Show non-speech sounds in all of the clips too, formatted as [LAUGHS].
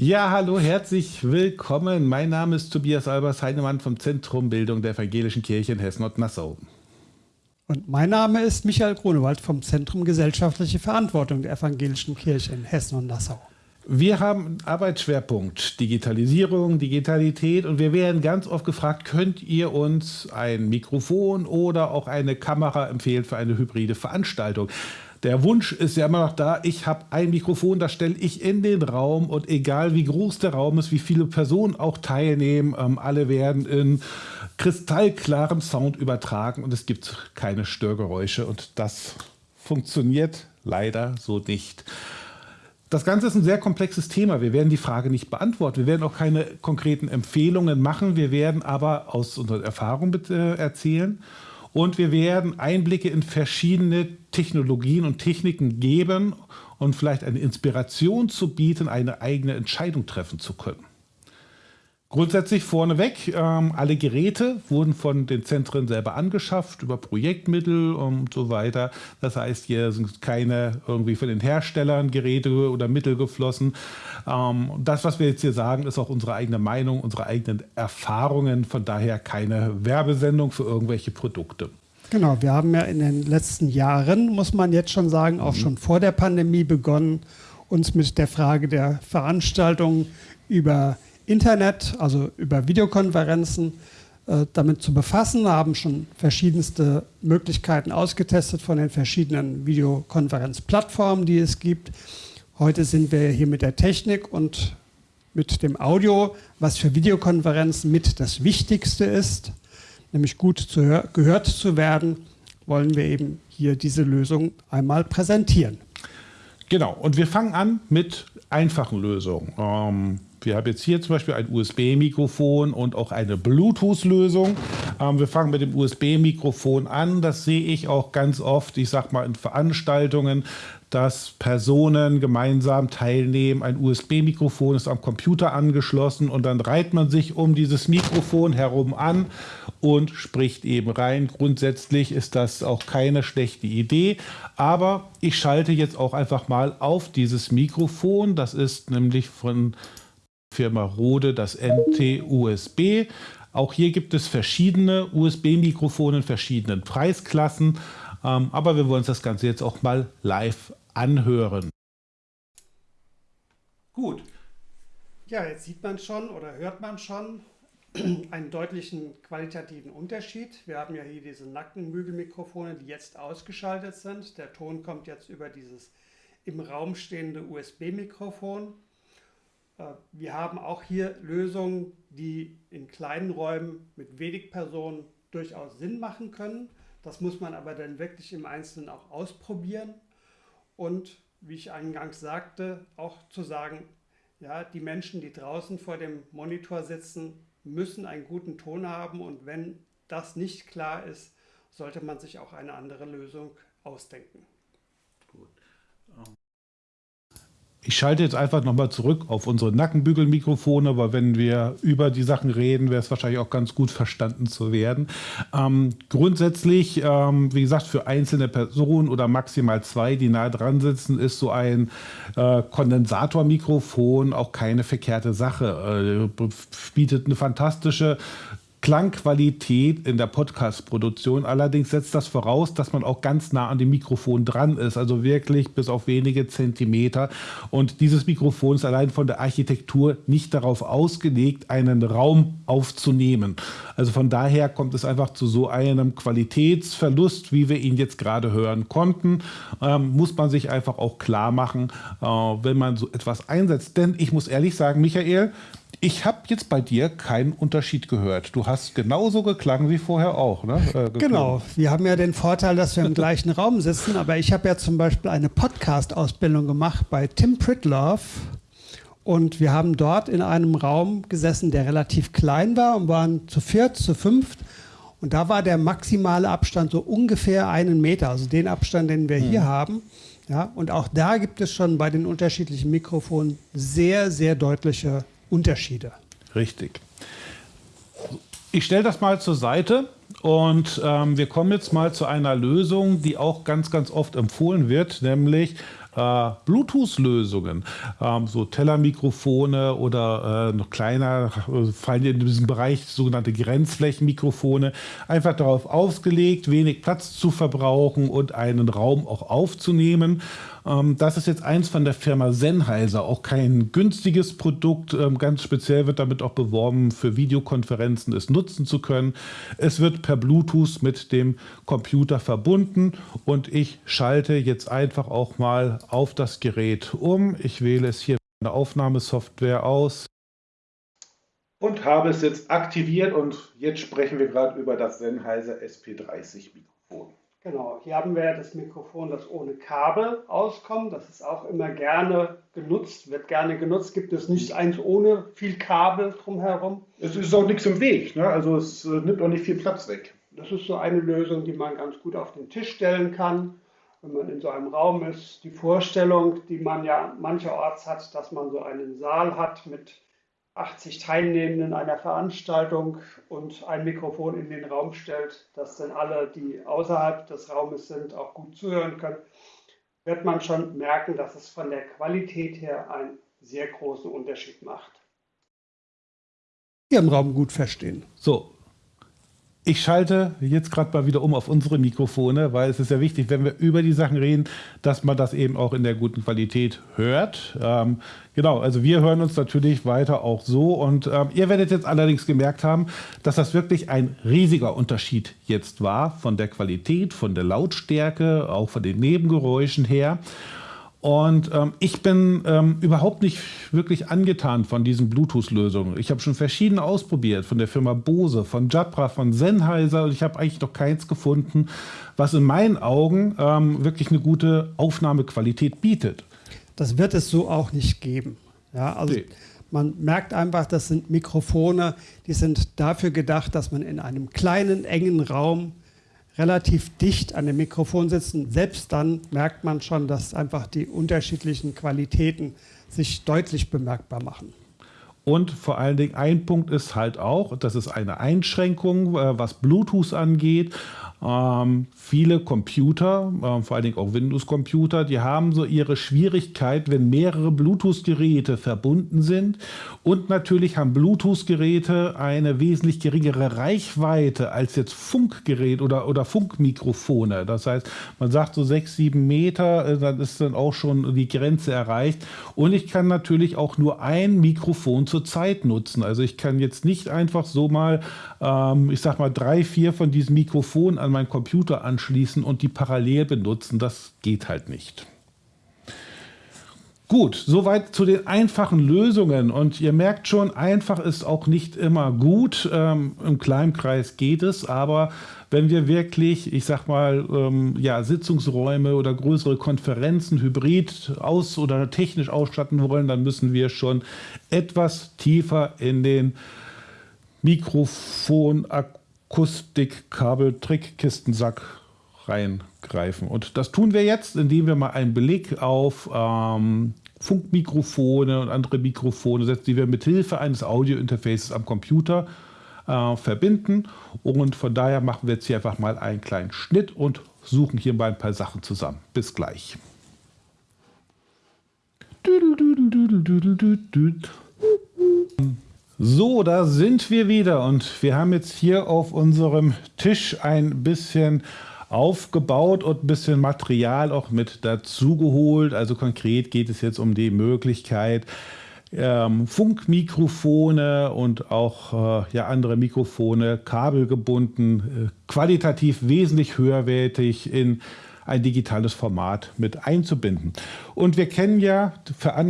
Ja, hallo, herzlich willkommen. Mein Name ist Tobias Albers Heinemann vom Zentrum Bildung der Evangelischen Kirche in Hessen und Nassau. Und mein Name ist Michael Grunewald vom Zentrum Gesellschaftliche Verantwortung der Evangelischen Kirche in Hessen und Nassau. Wir haben einen Arbeitsschwerpunkt Digitalisierung, Digitalität und wir werden ganz oft gefragt, könnt ihr uns ein Mikrofon oder auch eine Kamera empfehlen für eine hybride Veranstaltung? Der Wunsch ist ja immer noch da, ich habe ein Mikrofon, das stelle ich in den Raum und egal wie groß der Raum ist, wie viele Personen auch teilnehmen, ähm, alle werden in kristallklarem Sound übertragen und es gibt keine Störgeräusche und das funktioniert leider so nicht. Das Ganze ist ein sehr komplexes Thema. Wir werden die Frage nicht beantworten. Wir werden auch keine konkreten Empfehlungen machen. Wir werden aber aus unserer Erfahrung bitte erzählen und wir werden Einblicke in verschiedene Technologien und Techniken geben und vielleicht eine Inspiration zu bieten, eine eigene Entscheidung treffen zu können. Grundsätzlich vorneweg, ähm, alle Geräte wurden von den Zentren selber angeschafft, über Projektmittel und so weiter. Das heißt, hier sind keine irgendwie von den Herstellern Geräte oder Mittel geflossen. Ähm, das, was wir jetzt hier sagen, ist auch unsere eigene Meinung, unsere eigenen Erfahrungen. Von daher keine Werbesendung für irgendwelche Produkte. Genau, wir haben ja in den letzten Jahren, muss man jetzt schon sagen, auch mhm. schon vor der Pandemie begonnen, uns mit der Frage der Veranstaltung über Internet, also über Videokonferenzen, äh, damit zu befassen, haben schon verschiedenste Möglichkeiten ausgetestet von den verschiedenen Videokonferenzplattformen, die es gibt. Heute sind wir hier mit der Technik und mit dem Audio, was für Videokonferenzen mit das Wichtigste ist, nämlich gut zu gehört zu werden, wollen wir eben hier diese Lösung einmal präsentieren. Genau, und wir fangen an mit einfachen Lösungen. Ähm, wir haben jetzt hier zum Beispiel ein USB-Mikrofon und auch eine Bluetooth-Lösung. Ähm, wir fangen mit dem USB-Mikrofon an. Das sehe ich auch ganz oft, ich sage mal in Veranstaltungen, dass Personen gemeinsam teilnehmen. Ein USB-Mikrofon ist am Computer angeschlossen und dann reiht man sich um dieses Mikrofon herum an und spricht eben rein. Grundsätzlich ist das auch keine schlechte Idee, aber ich schalte jetzt auch einfach mal auf dieses Mikrofon. Das ist nämlich von Firma Rode das NT-USB. Auch hier gibt es verschiedene USB-Mikrofone in verschiedenen Preisklassen, ähm, aber wir wollen uns das Ganze jetzt auch mal live anhören. Gut. Ja, jetzt sieht man schon oder hört man schon [CLEARS THROAT] einen deutlichen qualitativen Unterschied. Wir haben ja hier diese Nackenbügelmikrofone, die jetzt ausgeschaltet sind. Der Ton kommt jetzt über dieses im Raum stehende USB-Mikrofon. Äh, wir haben auch hier Lösungen, die in kleinen Räumen mit wenig Personen durchaus Sinn machen können. Das muss man aber dann wirklich im Einzelnen auch ausprobieren. Und wie ich eingangs sagte, auch zu sagen, ja, die Menschen, die draußen vor dem Monitor sitzen, müssen einen guten Ton haben und wenn das nicht klar ist, sollte man sich auch eine andere Lösung ausdenken. Gut. Ich schalte jetzt einfach nochmal zurück auf unsere Nackenbügelmikrofone, weil wenn wir über die Sachen reden, wäre es wahrscheinlich auch ganz gut verstanden zu werden. Ähm, grundsätzlich, ähm, wie gesagt, für einzelne Personen oder maximal zwei, die nahe dran sitzen, ist so ein äh, Kondensatormikrofon auch keine verkehrte Sache. Äh, bietet eine fantastische Klangqualität in der Podcast-Produktion. Allerdings setzt das voraus, dass man auch ganz nah an dem Mikrofon dran ist, also wirklich bis auf wenige Zentimeter. Und dieses Mikrofon ist allein von der Architektur nicht darauf ausgelegt, einen Raum aufzunehmen. Also von daher kommt es einfach zu so einem Qualitätsverlust, wie wir ihn jetzt gerade hören konnten. Ähm, muss man sich einfach auch klar machen, äh, wenn man so etwas einsetzt. Denn ich muss ehrlich sagen, Michael, ich habe jetzt bei dir keinen Unterschied gehört. Du hast genauso geklangen wie vorher auch. Ne? Äh, genau. Wir haben ja den Vorteil, dass wir im gleichen Raum sitzen. Aber ich habe ja zum Beispiel eine Podcast-Ausbildung gemacht bei Tim Pritloff. Und wir haben dort in einem Raum gesessen, der relativ klein war und waren zu viert, zu fünft. Und da war der maximale Abstand so ungefähr einen Meter, also den Abstand, den wir mhm. hier haben. Ja, und auch da gibt es schon bei den unterschiedlichen Mikrofonen sehr, sehr deutliche Unterschiede. Richtig. Ich stelle das mal zur Seite und ähm, wir kommen jetzt mal zu einer Lösung, die auch ganz, ganz oft empfohlen wird, nämlich äh, Bluetooth-Lösungen, ähm, so Tellermikrofone oder äh, noch kleiner, äh, fallen in diesem Bereich sogenannte Grenzflächenmikrofone, einfach darauf ausgelegt, wenig Platz zu verbrauchen und einen Raum auch aufzunehmen. Ähm, das ist jetzt eins von der Firma Sennheiser, auch kein günstiges Produkt. Ähm, ganz speziell wird damit auch beworben, für Videokonferenzen es nutzen zu können. Es wird per Bluetooth mit dem Computer verbunden und ich schalte jetzt einfach auch mal auf das Gerät um. Ich wähle es hier in der Aufnahmesoftware aus und habe es jetzt aktiviert und jetzt sprechen wir gerade über das Sennheiser SP30 Mikrofon. Genau, hier haben wir das Mikrofon, das ohne Kabel auskommt. Das ist auch immer gerne genutzt, wird gerne genutzt. Gibt es nicht eins ohne viel Kabel drumherum? Es ist auch nichts im Weg, ne? also es äh, nimmt auch nicht viel Platz weg. Das ist so eine Lösung, die man ganz gut auf den Tisch stellen kann, wenn man in so einem Raum ist. Die Vorstellung, die man ja mancherorts hat, dass man so einen Saal hat mit 80 Teilnehmenden einer Veranstaltung und ein Mikrofon in den Raum stellt, dass dann alle, die außerhalb des Raumes sind, auch gut zuhören können, wird man schon merken, dass es von der Qualität her einen sehr großen Unterschied macht. Hier im Raum gut verstehen. So, ich schalte jetzt gerade mal wieder um auf unsere Mikrofone, weil es ist ja wichtig, wenn wir über die Sachen reden, dass man das eben auch in der guten Qualität hört. Ähm, genau, also wir hören uns natürlich weiter auch so und ähm, ihr werdet jetzt allerdings gemerkt haben, dass das wirklich ein riesiger Unterschied jetzt war von der Qualität, von der Lautstärke, auch von den Nebengeräuschen her. Und ähm, ich bin ähm, überhaupt nicht wirklich angetan von diesen Bluetooth-Lösungen. Ich habe schon verschiedene ausprobiert, von der Firma Bose, von Jabra, von Sennheiser. Und ich habe eigentlich noch keins gefunden, was in meinen Augen ähm, wirklich eine gute Aufnahmequalität bietet. Das wird es so auch nicht geben. Ja, also nee. man merkt einfach, das sind Mikrofone, die sind dafür gedacht, dass man in einem kleinen, engen Raum relativ dicht an dem Mikrofon sitzen, selbst dann merkt man schon, dass einfach die unterschiedlichen Qualitäten sich deutlich bemerkbar machen. Und vor allen Dingen ein Punkt ist halt auch, das ist eine Einschränkung, äh, was Bluetooth angeht. Ähm, viele Computer, äh, vor allen Dingen auch Windows-Computer, die haben so ihre Schwierigkeit, wenn mehrere Bluetooth-Geräte verbunden sind. Und natürlich haben Bluetooth-Geräte eine wesentlich geringere Reichweite als jetzt Funkgerät oder, oder Funkmikrofone. Das heißt, man sagt so sechs, sieben Meter, äh, dann ist dann auch schon die Grenze erreicht. Und ich kann natürlich auch nur ein Mikrofon zur Zeit nutzen. Also ich kann jetzt nicht einfach so mal, ähm, ich sag mal, drei, vier von diesen Mikrofonen an meinen Computer anschließen und die parallel benutzen. Das geht halt nicht. Gut, soweit zu den einfachen Lösungen. Und ihr merkt schon, einfach ist auch nicht immer gut. Ähm, Im Kleinkreis geht es, aber wenn wir wirklich, ich sag mal, ähm, ja, Sitzungsräume oder größere Konferenzen hybrid aus- oder technisch ausstatten wollen, dann müssen wir schon etwas tiefer in den Mikrofon, Akustik, Kabel, Trickkistensack reingreifen. Und das tun wir jetzt, indem wir mal einen Blick auf ähm, Funkmikrofone und andere Mikrofone setzen, die wir mit Hilfe eines Audiointerfaces am Computer äh, verbinden. Und von daher machen wir jetzt hier einfach mal einen kleinen Schnitt und suchen hier mal ein paar Sachen zusammen. Bis gleich. So, da sind wir wieder und wir haben jetzt hier auf unserem Tisch ein bisschen aufgebaut und ein bisschen Material auch mit dazugeholt. Also konkret geht es jetzt um die Möglichkeit, ähm, Funkmikrofone und auch äh, ja, andere Mikrofone kabelgebunden, äh, qualitativ wesentlich höherwertig in ein digitales Format mit einzubinden. Und wir kennen ja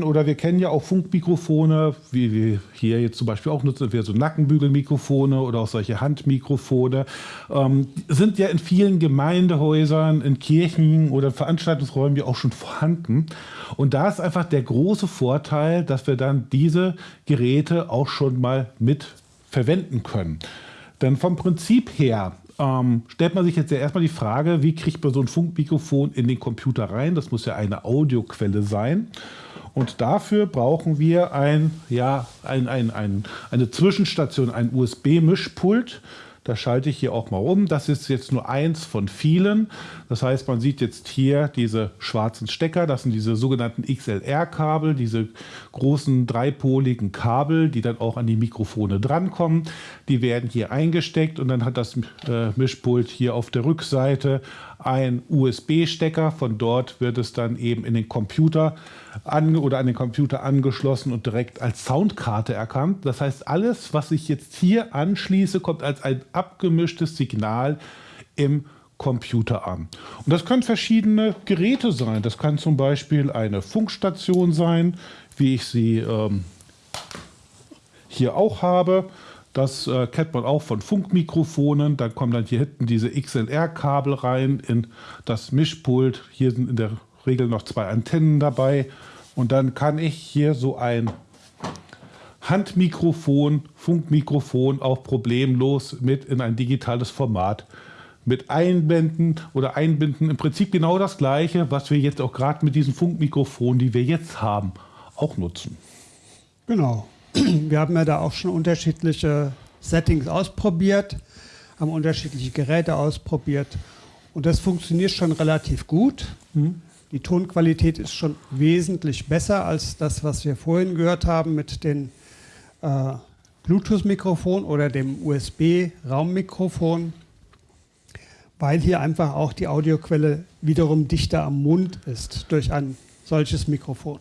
oder wir kennen ja auch Funkmikrofone, wie wir hier jetzt zum Beispiel auch nutzen, wir so Nackenbügelmikrofone oder auch solche Handmikrofone, ähm, sind ja in vielen Gemeindehäusern, in Kirchen oder Veranstaltungsräumen ja auch schon vorhanden. Und da ist einfach der große Vorteil, dass wir dann diese Geräte auch schon mal mit verwenden können. Denn vom Prinzip her ähm, stellt man sich jetzt ja erstmal die Frage, wie kriegt man so ein Funkmikrofon in den Computer rein? Das muss ja eine Audioquelle sein. Und dafür brauchen wir ein, ja, ein, ein, ein, eine Zwischenstation, ein USB-Mischpult. Da schalte ich hier auch mal um. Das ist jetzt nur eins von vielen. Das heißt, man sieht jetzt hier diese schwarzen Stecker. Das sind diese sogenannten XLR-Kabel, diese großen dreipoligen Kabel, die dann auch an die Mikrofone drankommen. Die werden hier eingesteckt und dann hat das äh, Mischpult hier auf der Rückseite ein USB-Stecker. Von dort wird es dann eben in den Computer an oder an den Computer angeschlossen und direkt als Soundkarte erkannt. Das heißt, alles, was ich jetzt hier anschließe, kommt als ein abgemischtes Signal im Computer an. Und das können verschiedene Geräte sein. Das kann zum Beispiel eine Funkstation sein, wie ich sie ähm, hier auch habe. Das äh, kennt man auch von Funkmikrofonen. Dann kommen dann hier hinten diese XLR-Kabel rein in das Mischpult. Hier sind in der Regel noch zwei Antennen dabei. Und dann kann ich hier so ein Handmikrofon, Funkmikrofon auch problemlos mit in ein digitales Format mit einbinden oder einbinden. Im Prinzip genau das Gleiche, was wir jetzt auch gerade mit diesen Funkmikrofonen, die wir jetzt haben, auch nutzen. Genau. Wir haben ja da auch schon unterschiedliche Settings ausprobiert, haben unterschiedliche Geräte ausprobiert und das funktioniert schon relativ gut. Mhm. Die Tonqualität ist schon wesentlich besser als das, was wir vorhin gehört haben mit den äh, Bluetooth-Mikrofon oder dem USB-Raummikrofon, weil hier einfach auch die Audioquelle wiederum dichter am Mund ist durch ein solches Mikrofon.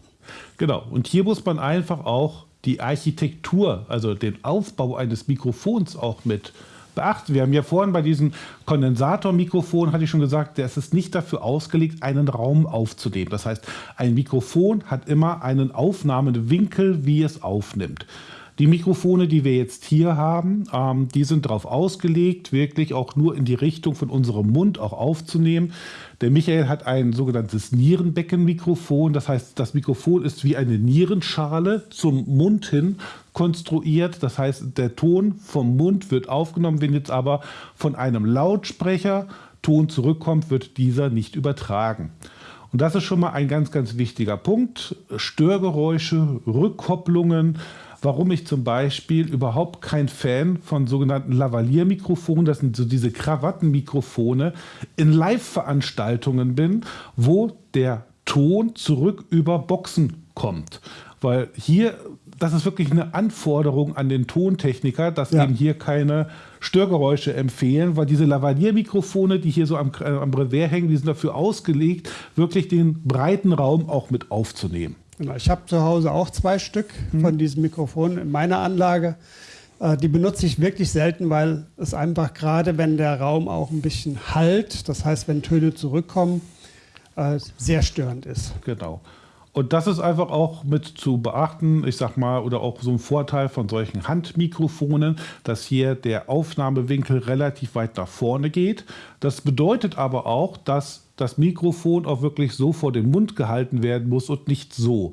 Genau, und hier muss man einfach auch die Architektur, also den Aufbau eines Mikrofons auch mit beachten. Wir haben ja vorhin bei diesem Kondensatormikrofon, hatte ich schon gesagt, der ist nicht dafür ausgelegt, einen Raum aufzunehmen. Das heißt, ein Mikrofon hat immer einen Aufnahmewinkel, wie es aufnimmt. Die Mikrofone, die wir jetzt hier haben, ähm, die sind darauf ausgelegt, wirklich auch nur in die Richtung von unserem Mund auch aufzunehmen. Der Michael hat ein sogenanntes Nierenbeckenmikrofon. Das heißt, das Mikrofon ist wie eine Nierenschale zum Mund hin konstruiert. Das heißt, der Ton vom Mund wird aufgenommen. Wenn jetzt aber von einem Lautsprecher Ton zurückkommt, wird dieser nicht übertragen. Und das ist schon mal ein ganz, ganz wichtiger Punkt. Störgeräusche, Rückkopplungen, warum ich zum Beispiel überhaupt kein Fan von sogenannten Lavalier-Mikrofonen, das sind so diese Krawattenmikrofone, in Live-Veranstaltungen bin, wo der Ton zurück über Boxen kommt. Weil hier, das ist wirklich eine Anforderung an den Tontechniker, dass ja. eben hier keine Störgeräusche empfehlen, weil diese Lavalier-Mikrofone, die hier so am, äh, am Revers hängen, die sind dafür ausgelegt, wirklich den breiten Raum auch mit aufzunehmen. Genau, ich habe zu Hause auch zwei Stück mhm. von diesem Mikrofon in meiner Anlage. Äh, die benutze ich wirklich selten, weil es einfach gerade, wenn der Raum auch ein bisschen halt, das heißt, wenn Töne zurückkommen, äh, sehr störend ist. Genau. Und das ist einfach auch mit zu beachten, ich sag mal, oder auch so ein Vorteil von solchen Handmikrofonen, dass hier der Aufnahmewinkel relativ weit nach vorne geht. Das bedeutet aber auch, dass das Mikrofon auch wirklich so vor den Mund gehalten werden muss und nicht so.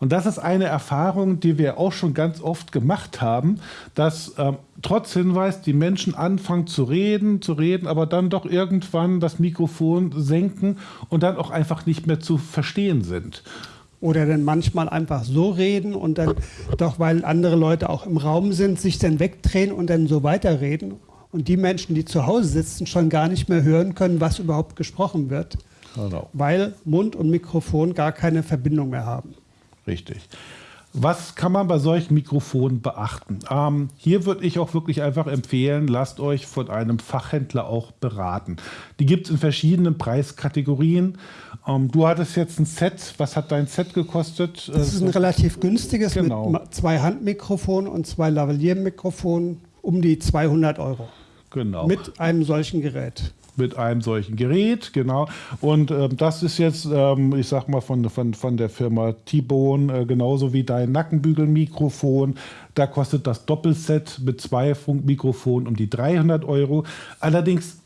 Und das ist eine Erfahrung, die wir auch schon ganz oft gemacht haben, dass ähm, trotz Hinweis die Menschen anfangen zu reden, zu reden, aber dann doch irgendwann das Mikrofon senken und dann auch einfach nicht mehr zu verstehen sind. Oder dann manchmal einfach so reden und dann doch, weil andere Leute auch im Raum sind, sich dann wegdrehen und dann so weiterreden und die Menschen, die zu Hause sitzen, schon gar nicht mehr hören können, was überhaupt gesprochen wird, genau. weil Mund und Mikrofon gar keine Verbindung mehr haben. Richtig. Was kann man bei solchen Mikrofonen beachten? Ähm, hier würde ich auch wirklich einfach empfehlen, lasst euch von einem Fachhändler auch beraten. Die gibt es in verschiedenen Preiskategorien. Ähm, du hattest jetzt ein Set. Was hat dein Set gekostet? Das ist ein relativ günstiges genau. mit zwei Handmikrofonen und zwei Lavalier-Mikrofonen um die 200 Euro. Genau. Mit einem solchen Gerät. Mit einem solchen Gerät, genau. Und ähm, das ist jetzt, ähm, ich sag mal, von, von, von der Firma T-Bone, äh, genauso wie dein Nackenbügelmikrofon. Da kostet das Doppelset mit zwei Funkmikrofonen um die 300 Euro. Allerdings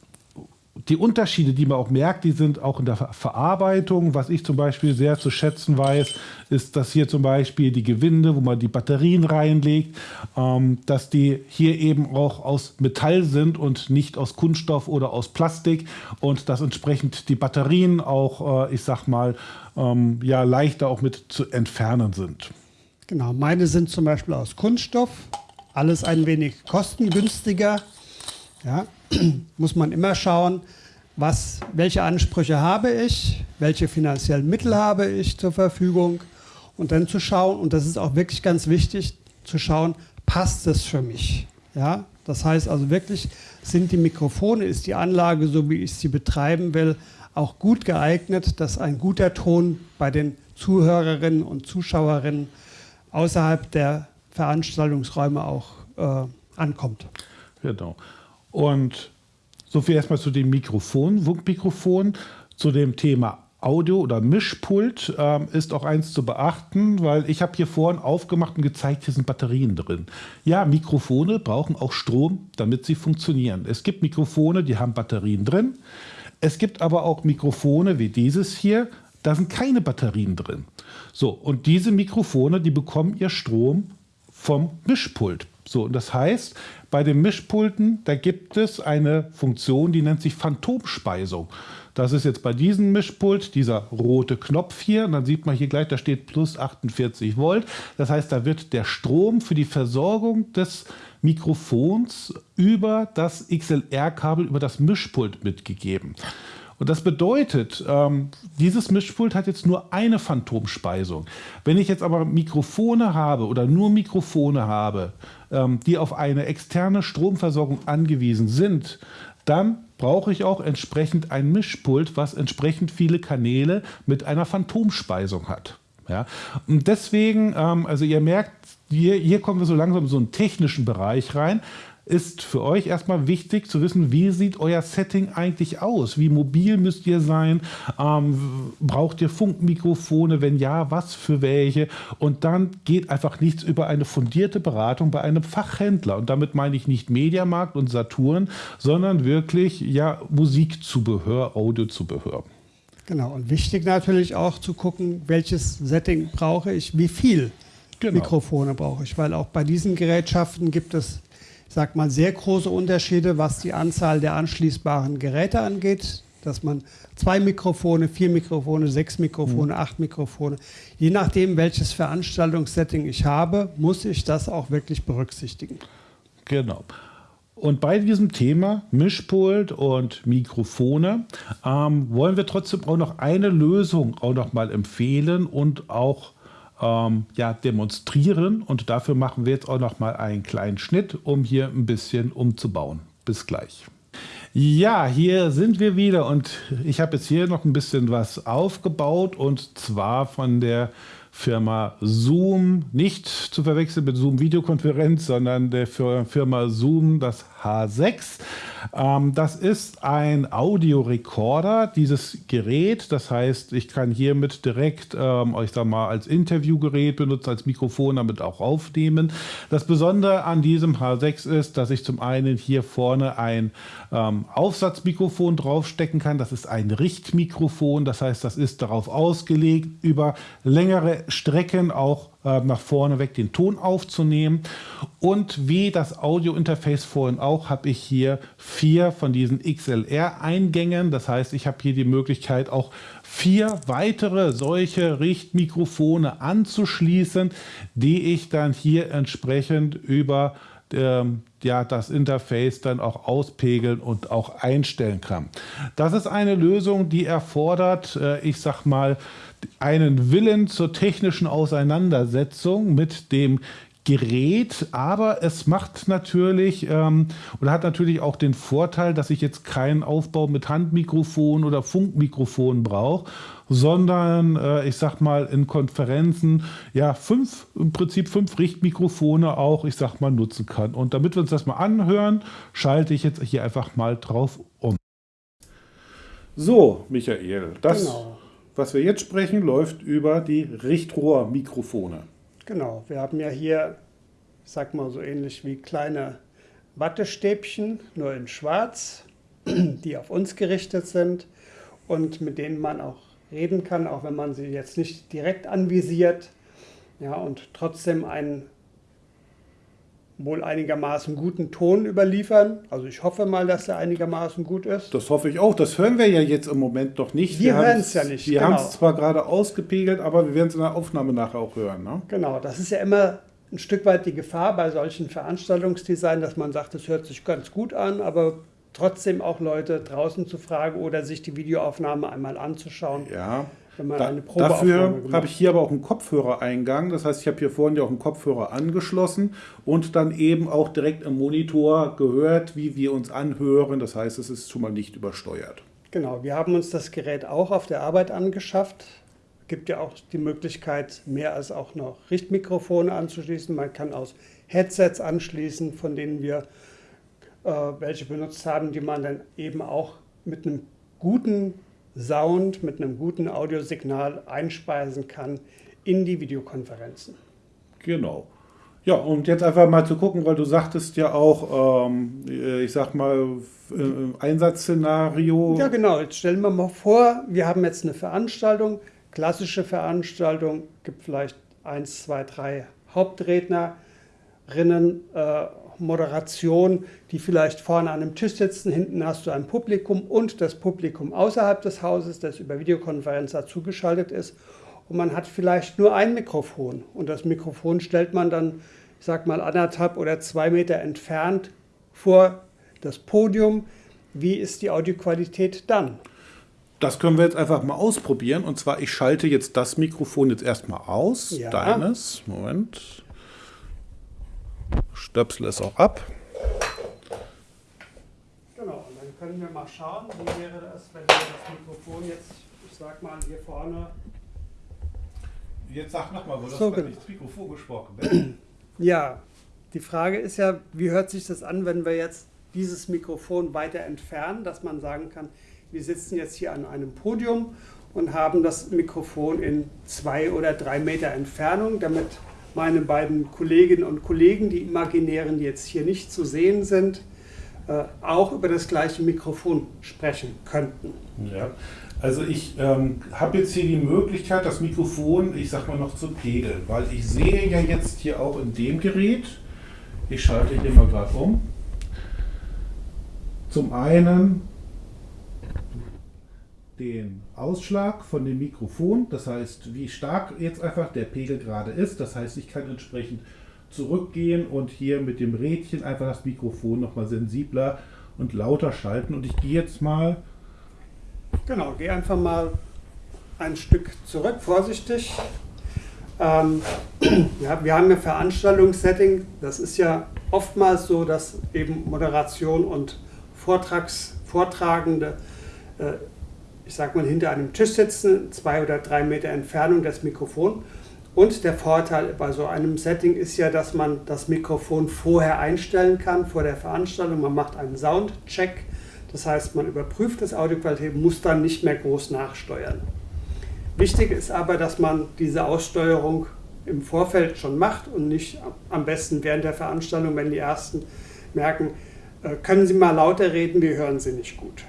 die Unterschiede, die man auch merkt, die sind auch in der Verarbeitung. Was ich zum Beispiel sehr zu schätzen weiß, ist, dass hier zum Beispiel die Gewinde, wo man die Batterien reinlegt, ähm, dass die hier eben auch aus Metall sind und nicht aus Kunststoff oder aus Plastik und dass entsprechend die Batterien auch, äh, ich sag mal, ähm, ja, leichter auch mit zu entfernen sind. Genau, meine sind zum Beispiel aus Kunststoff, alles ein wenig kostengünstiger Ja, [CLEARS THROAT] muss man immer schauen, was, welche Ansprüche habe ich, welche finanziellen Mittel habe ich zur Verfügung und dann zu schauen, und das ist auch wirklich ganz wichtig, zu schauen, passt es für mich? Ja, das heißt also wirklich, sind die Mikrofone, ist die Anlage, so wie ich sie betreiben will, auch gut geeignet, dass ein guter Ton bei den Zuhörerinnen und Zuschauerinnen außerhalb der Veranstaltungsräume auch äh, ankommt. Genau. Und so viel erstmal zu dem Mikrofon, Funkmikrofon, zu dem Thema Audio oder Mischpult ähm, ist auch eins zu beachten, weil ich habe hier vorhin aufgemacht und gezeigt, hier sind Batterien drin. Ja, Mikrofone brauchen auch Strom, damit sie funktionieren. Es gibt Mikrofone, die haben Batterien drin. Es gibt aber auch Mikrofone wie dieses hier, da sind keine Batterien drin. So, und diese Mikrofone, die bekommen ihr Strom vom Mischpult. So, und das heißt, bei den Mischpulten, da gibt es eine Funktion, die nennt sich Phantomspeisung. Das ist jetzt bei diesem Mischpult dieser rote Knopf hier. Und dann sieht man hier gleich, da steht plus 48 Volt. Das heißt, da wird der Strom für die Versorgung des Mikrofons über das XLR-Kabel, über das Mischpult mitgegeben. Und das bedeutet, ähm, dieses Mischpult hat jetzt nur eine Phantomspeisung. Wenn ich jetzt aber Mikrofone habe oder nur Mikrofone habe, ähm, die auf eine externe Stromversorgung angewiesen sind, dann brauche ich auch entsprechend ein Mischpult, was entsprechend viele Kanäle mit einer Phantomspeisung hat. Ja? Und deswegen, ähm, also ihr merkt, hier, hier kommen wir so langsam in so einen technischen Bereich rein ist für euch erstmal wichtig zu wissen, wie sieht euer Setting eigentlich aus? Wie mobil müsst ihr sein? Ähm, braucht ihr Funkmikrofone? Wenn ja, was für welche? Und dann geht einfach nichts über eine fundierte Beratung bei einem Fachhändler. Und damit meine ich nicht Mediamarkt und Saturn, sondern wirklich ja Musikzubehör, Audiozubehör. Genau, und wichtig natürlich auch zu gucken, welches Setting brauche ich, wie viel genau. Mikrofone brauche ich, weil auch bei diesen Gerätschaften gibt es sag mal, sehr große Unterschiede, was die Anzahl der anschließbaren Geräte angeht. Dass man zwei Mikrofone, vier Mikrofone, sechs Mikrofone, mhm. acht Mikrofone, je nachdem, welches Veranstaltungssetting ich habe, muss ich das auch wirklich berücksichtigen. Genau. Und bei diesem Thema Mischpult und Mikrofone ähm, wollen wir trotzdem auch noch eine Lösung auch noch mal empfehlen und auch ähm, ja, demonstrieren. Und dafür machen wir jetzt auch noch mal einen kleinen Schnitt, um hier ein bisschen umzubauen. Bis gleich. Ja, hier sind wir wieder und ich habe jetzt hier noch ein bisschen was aufgebaut und zwar von der Firma Zoom, nicht zu verwechseln mit Zoom Videokonferenz, sondern der Firma Zoom, das H6. Ähm, das ist ein Audiorekorder, dieses Gerät. Das heißt, ich kann hiermit direkt, ähm, ich sag mal, als Interviewgerät benutzen, als Mikrofon damit auch aufnehmen. Das Besondere an diesem H6 ist, dass ich zum einen hier vorne ein ähm, Aufsatzmikrofon draufstecken kann. Das ist ein Richtmikrofon. Das heißt, das ist darauf ausgelegt, über längere Strecken auch äh, nach vorne weg den Ton aufzunehmen. Und wie das Audio-Interface vorhin auch, habe ich hier vier von diesen XLR-Eingängen. Das heißt, ich habe hier die Möglichkeit, auch vier weitere solche Richtmikrofone anzuschließen, die ich dann hier entsprechend über ähm, ja, das Interface dann auch auspegeln und auch einstellen kann. Das ist eine Lösung, die erfordert, äh, ich sag mal, einen Willen zur technischen Auseinandersetzung mit dem Gerät, aber es macht natürlich ähm, oder hat natürlich auch den Vorteil, dass ich jetzt keinen Aufbau mit Handmikrofon oder Funkmikrofon brauche, sondern äh, ich sag mal in Konferenzen ja fünf, im Prinzip fünf Richtmikrofone auch, ich sag mal, nutzen kann. Und damit wir uns das mal anhören, schalte ich jetzt hier einfach mal drauf um. So, Michael, das, genau. Was wir jetzt sprechen, läuft über die Richtrohrmikrofone. Genau, wir haben ja hier, ich sag mal so ähnlich wie kleine Wattestäbchen, nur in schwarz, [CLEARS THROAT] die auf uns gerichtet sind und mit denen man auch reden kann, auch wenn man sie jetzt nicht direkt anvisiert. Ja, und trotzdem einen wohl einigermaßen guten Ton überliefern. Also ich hoffe mal, dass er einigermaßen gut ist. Das hoffe ich auch. Das hören wir ja jetzt im Moment noch nicht. Wir, wir hören es ja nicht. Wir genau. haben es zwar gerade ausgepegelt, aber wir werden es in der Aufnahme nachher auch hören. Ne? Genau, das ist ja immer ein Stück weit die Gefahr bei solchen Veranstaltungsdesign, dass man sagt, es hört sich ganz gut an, aber trotzdem auch Leute draußen zu fragen oder sich die Videoaufnahme einmal anzuschauen. Ja. Da, dafür habe ich hier aber auch einen Kopfhörereingang. Das heißt, ich habe hier vorne ja auch einen Kopfhörer angeschlossen und dann eben auch direkt im Monitor gehört, wie wir uns anhören. Das heißt, es ist schon mal nicht übersteuert. Genau, wir haben uns das Gerät auch auf der Arbeit angeschafft. Es gibt ja auch die Möglichkeit, mehr als auch noch Richtmikrofone anzuschließen. Man kann aus Headsets anschließen, von denen wir äh, welche benutzt haben, die man dann eben auch mit einem guten Sound, mit einem guten Audiosignal einspeisen kann in die Videokonferenzen. Genau. Ja, und jetzt einfach mal zu gucken, weil du sagtest ja auch, ähm, äh, ich sag mal, äh, Einsatzszenario. Ja, genau. Jetzt stellen wir mal vor, wir haben jetzt eine Veranstaltung, klassische Veranstaltung, gibt vielleicht eins, zwei, drei Hauptrednerinnen, äh, Moderation, die vielleicht vorne an einem Tisch sitzen, hinten hast du ein Publikum und das Publikum außerhalb des Hauses, das über Videokonferenz dazugeschaltet ist. Und man hat vielleicht nur ein Mikrofon und das Mikrofon stellt man dann ich sag mal, anderthalb oder zwei Meter entfernt vor das Podium. Wie ist die Audioqualität dann? Das können wir jetzt einfach mal ausprobieren. Und zwar, ich schalte jetzt das Mikrofon jetzt erstmal aus. Ja. Deines. Moment. Stöpsel es auch ab. Genau, und dann können wir mal schauen, wie wäre das, wenn wir das Mikrofon jetzt, ich sag mal, hier vorne. Jetzt sag nochmal, wo so, das genau. Mikrofon gesprochen wird. Ja, die Frage ist ja, wie hört sich das an, wenn wir jetzt dieses Mikrofon weiter entfernen, dass man sagen kann, wir sitzen jetzt hier an einem Podium und haben das Mikrofon in zwei oder drei Meter Entfernung, damit meine beiden Kolleginnen und Kollegen, die imaginären, die jetzt hier nicht zu sehen sind, äh, auch über das gleiche Mikrofon sprechen könnten. Ja. Also ich ähm, habe jetzt hier die Möglichkeit, das Mikrofon, ich sag mal noch zu pegeln, weil ich sehe ja jetzt hier auch in dem Gerät, ich schalte hier mal gerade um, zum einen den Ausschlag von dem Mikrofon, das heißt, wie stark jetzt einfach der Pegel gerade ist. Das heißt, ich kann entsprechend zurückgehen und hier mit dem Rädchen einfach das Mikrofon nochmal sensibler und lauter schalten. Und ich gehe jetzt mal Genau, geh einfach mal ein Stück zurück, vorsichtig. Ähm, [CLEARS THROAT] ja, wir haben ja Veranstaltungssetting. Das ist ja oftmals so, dass eben Moderation und Vortrags, Vortragende, äh, ich sag mal, hinter einem Tisch sitzen, zwei oder drei Meter Entfernung das Mikrofon. Und der Vorteil bei so einem Setting ist ja, dass man das Mikrofon vorher einstellen kann, vor der Veranstaltung. Man macht einen Soundcheck das heißt, man überprüft das Audioqualität, muss dann nicht mehr groß nachsteuern. Wichtig ist aber, dass man diese Aussteuerung im Vorfeld schon macht und nicht am besten während der Veranstaltung, wenn die Ersten merken, äh, können Sie mal lauter reden, wir hören Sie nicht gut.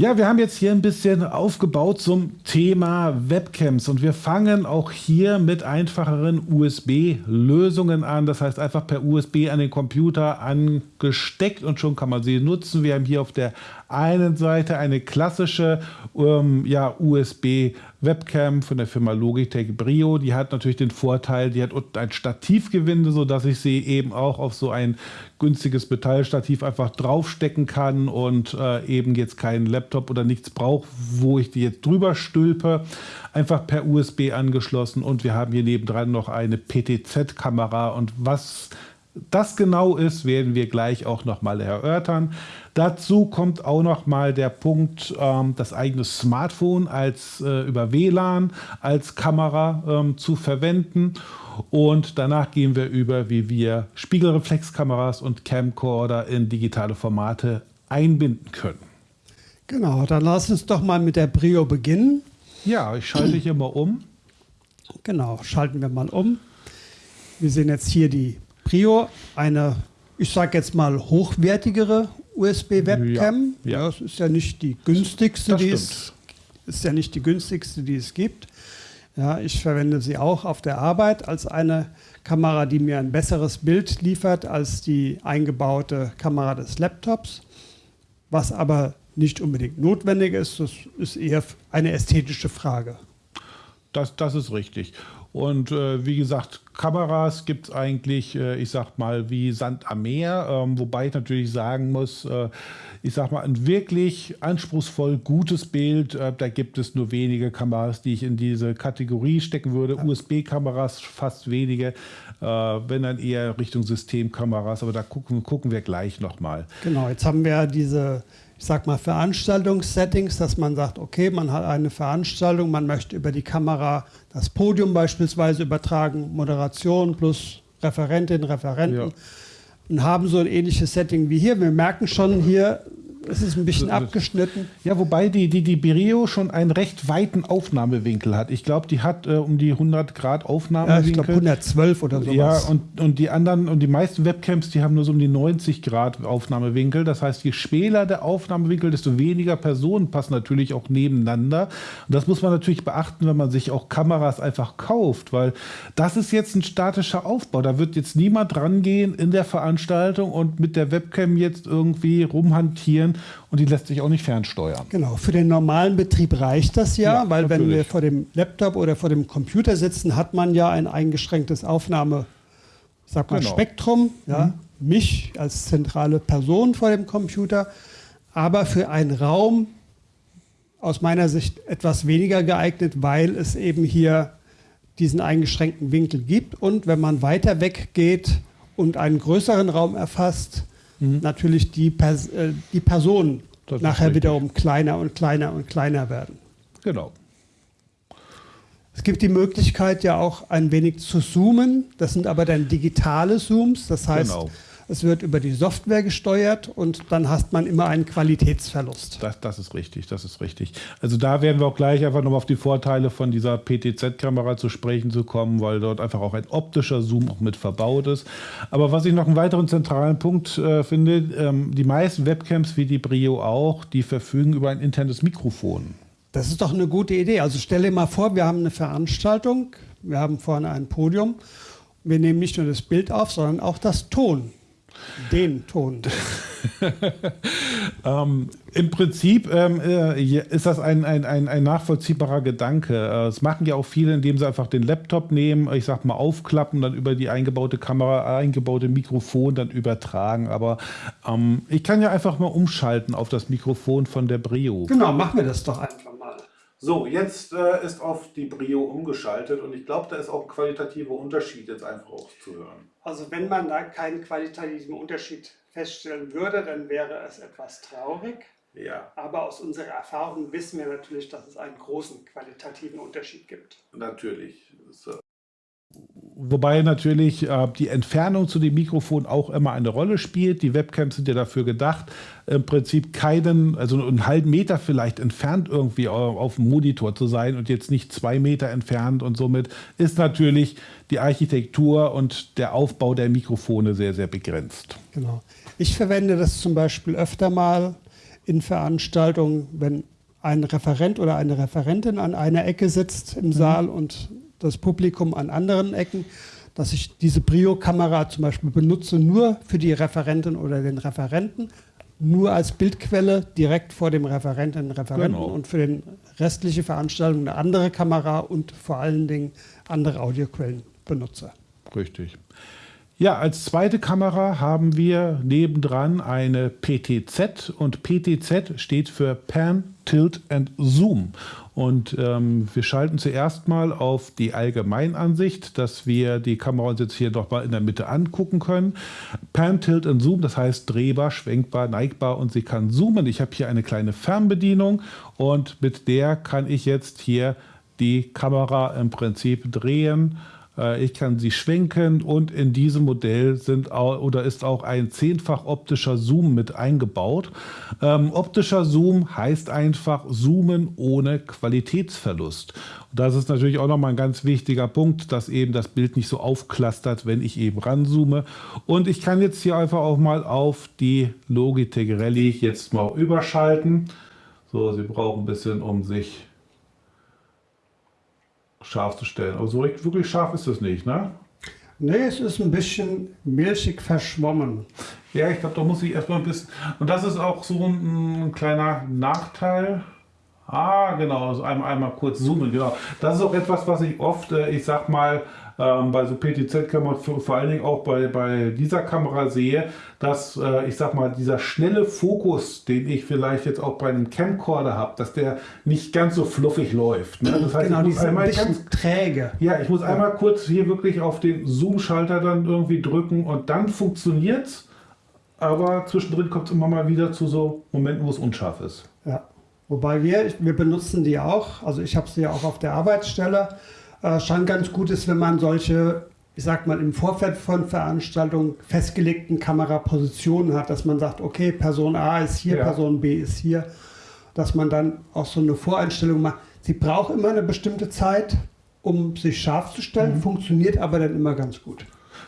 Ja, wir haben jetzt hier ein bisschen aufgebaut zum Thema Webcams und wir fangen auch hier mit einfacheren USB-Lösungen an. Das heißt einfach per USB an den Computer angesteckt und schon kann man sie nutzen. Wir haben hier auf der einen Seite eine klassische ähm, ja, USB-Webcam von der Firma Logitech Brio. Die hat natürlich den Vorteil, die hat ein Stativgewinde, sodass ich sie eben auch auf so ein günstiges Metallstativ einfach draufstecken kann und äh, eben jetzt keinen Laptop oder nichts brauche, wo ich die jetzt drüber stülpe. Einfach per USB angeschlossen und wir haben hier nebendran noch eine PTZ-Kamera und was das genau ist, werden wir gleich auch nochmal erörtern. Dazu kommt auch nochmal der Punkt, ähm, das eigene Smartphone als äh, über WLAN als Kamera ähm, zu verwenden. Und danach gehen wir über, wie wir Spiegelreflexkameras und Camcorder in digitale Formate einbinden können. Genau, dann lass uns doch mal mit der Brio beginnen. Ja, ich schalte hier mal um. Genau, schalten wir mal um. Wir sehen jetzt hier die Prio, eine, ich sage jetzt mal, hochwertigere USB-Webcam. Ja, ja. Das ist ja nicht die günstigste, die es, ist ja nicht die günstigste, die es gibt. Ja, ich verwende sie auch auf der Arbeit als eine Kamera, die mir ein besseres Bild liefert als die eingebaute Kamera des Laptops. Was aber nicht unbedingt notwendig ist. Das ist eher eine ästhetische Frage. Das, das ist richtig. Und äh, wie gesagt, Kameras gibt es eigentlich, äh, ich sag mal, wie Sand am Meer. Ähm, wobei ich natürlich sagen muss, äh, ich sag mal, ein wirklich anspruchsvoll gutes Bild, äh, da gibt es nur wenige Kameras, die ich in diese Kategorie stecken würde. Ja. USB-Kameras fast wenige, äh, wenn dann eher Richtung Systemkameras. Aber da gucken, gucken wir gleich nochmal. Genau, jetzt haben wir diese ich sag mal, Veranstaltungssettings, dass man sagt, okay, man hat eine Veranstaltung, man möchte über die Kamera das Podium beispielsweise übertragen, Moderation plus Referentin, Referenten ja. und haben so ein ähnliches Setting wie hier. Wir merken schon hier, es ist ein bisschen abgeschnitten. Ja, wobei die, die, die Berio schon einen recht weiten Aufnahmewinkel hat. Ich glaube, die hat äh, um die 100 Grad Aufnahmewinkel. Ja, ich glaube 112 oder sowas. Ja, und, und die anderen und die meisten Webcams, die haben nur so um die 90 Grad Aufnahmewinkel. Das heißt, je schmäler der Aufnahmewinkel, desto weniger Personen passen natürlich auch nebeneinander. Und das muss man natürlich beachten, wenn man sich auch Kameras einfach kauft, weil das ist jetzt ein statischer Aufbau. Da wird jetzt niemand rangehen in der Veranstaltung und mit der Webcam jetzt irgendwie rumhantieren sein und die lässt sich auch nicht fernsteuern. Genau, für den normalen Betrieb reicht das ja, ja weil natürlich. wenn wir vor dem Laptop oder vor dem Computer sitzen, hat man ja ein eingeschränktes Aufnahme, sag mal, genau. Spektrum, ja, mhm. mich als zentrale Person vor dem Computer, aber für einen Raum aus meiner Sicht etwas weniger geeignet, weil es eben hier diesen eingeschränkten Winkel gibt und wenn man weiter weg geht und einen größeren Raum erfasst, mhm. natürlich die, Pers äh, die Personen das nachher wiederum kleiner und kleiner und kleiner werden. Genau. Es gibt die Möglichkeit ja auch ein wenig zu zoomen. Das sind aber dann digitale Zooms. Das heißt, genau. Es wird über die Software gesteuert und dann hast man immer einen Qualitätsverlust. Das, das ist richtig, das ist richtig. Also da werden wir auch gleich einfach nochmal auf die Vorteile von dieser PTZ-Kamera zu sprechen zu kommen, weil dort einfach auch ein optischer Zoom auch mit verbaut ist. Aber was ich noch einen weiteren zentralen Punkt äh, finde, ähm, die meisten Webcams wie die Brio auch, die verfügen über ein internes Mikrofon. Das ist doch eine gute Idee. Also stell dir mal vor, wir haben eine Veranstaltung, wir haben vorne ein Podium. Wir nehmen nicht nur das Bild auf, sondern auch das Ton. Den Ton. [LAUGHS] ähm, Im Prinzip ähm, äh, ist das ein, ein, ein, ein nachvollziehbarer Gedanke. Äh, das machen ja auch viele, indem sie einfach den Laptop nehmen, ich sag mal aufklappen, dann über die eingebaute Kamera, eingebaute Mikrofon dann übertragen. Aber ähm, ich kann ja einfach mal umschalten auf das Mikrofon von der Brio. Genau, machen wir das doch einfach. So, jetzt äh, ist auf die Brio umgeschaltet und ich glaube, da ist auch ein qualitativer Unterschied jetzt einfach auch zu hören. Also wenn man da keinen qualitativen Unterschied feststellen würde, dann wäre es etwas traurig. Ja. Aber aus unserer Erfahrung wissen wir natürlich, dass es einen großen qualitativen Unterschied gibt. Natürlich. So. Wobei natürlich äh, die Entfernung zu dem Mikrofon auch immer eine Rolle spielt. Die Webcams sind ja dafür gedacht, im Prinzip keinen, also einen halben Meter vielleicht entfernt irgendwie auf dem Monitor zu sein und jetzt nicht zwei Meter entfernt. Und somit ist natürlich die Architektur und der Aufbau der Mikrofone sehr, sehr begrenzt. Genau. Ich verwende das zum Beispiel öfter mal in Veranstaltungen, wenn ein Referent oder eine Referentin an einer Ecke sitzt im mhm. Saal und das Publikum an anderen Ecken, dass ich diese Brio-Kamera zum Beispiel benutze, nur für die Referentin oder den Referenten, nur als Bildquelle direkt vor dem Referenten, Referenten genau. und für den restliche Veranstaltung eine andere Kamera und vor allen Dingen andere Audioquellen benutze. Richtig. Ja, als zweite Kamera haben wir nebendran eine PTZ und PTZ steht für Pan, Tilt and Zoom. Und ähm, wir schalten zuerst mal auf die Allgemeinansicht, dass wir die Kamera uns jetzt hier noch mal in der Mitte angucken können. Pan, Tilt and Zoom, das heißt drehbar, schwenkbar, neigbar und sie kann zoomen. Ich habe hier eine kleine Fernbedienung und mit der kann ich jetzt hier die Kamera im Prinzip drehen ich kann sie schwenken und in diesem Modell sind oder ist auch ein zehnfach optischer Zoom mit eingebaut. Ähm, optischer Zoom heißt einfach Zoomen ohne Qualitätsverlust. Das ist natürlich auch nochmal ein ganz wichtiger Punkt, dass eben das Bild nicht so aufklastert, wenn ich eben ranzoome. Und ich kann jetzt hier einfach auch mal auf die Logitech Rally jetzt mal überschalten. So, Sie brauchen ein bisschen, um sich scharf zu stellen. Aber so wirklich scharf ist das nicht, ne? Nee, es ist ein bisschen milchig verschwommen. Ja, ich glaube, da muss ich erstmal ein bisschen. Und das ist auch so ein, ein kleiner Nachteil. Ah, genau, also einmal, einmal kurz zoomen, genau. Das ist auch etwas, was ich oft, äh, ich sag mal, ähm, bei so PTZ-Kameras, vor allen Dingen auch bei, bei dieser Kamera sehe, dass, äh, ich sag mal, dieser schnelle Fokus, den ich vielleicht jetzt auch bei einem Camcorder habe, dass der nicht ganz so fluffig läuft. Ne? Das heißt, genau, ich muss einmal ein bisschen ganz, träge. Ja, ich muss ja. einmal kurz hier wirklich auf den Zoom-Schalter dann irgendwie drücken und dann funktioniert es. Aber zwischendrin kommt es immer mal wieder zu so Momenten, wo es unscharf ist. Ja. Wobei wir, wir benutzen die auch, also ich habe sie ja auch auf der Arbeitsstelle äh, schon ganz gut ist, wenn man solche, ich sag mal, im Vorfeld von Veranstaltungen festgelegten Kamerapositionen hat, dass man sagt, okay, Person A ist hier, ja. Person B ist hier, dass man dann auch so eine Voreinstellung macht. Sie braucht immer eine bestimmte Zeit, um sich scharf zu stellen, mhm. funktioniert aber dann immer ganz gut.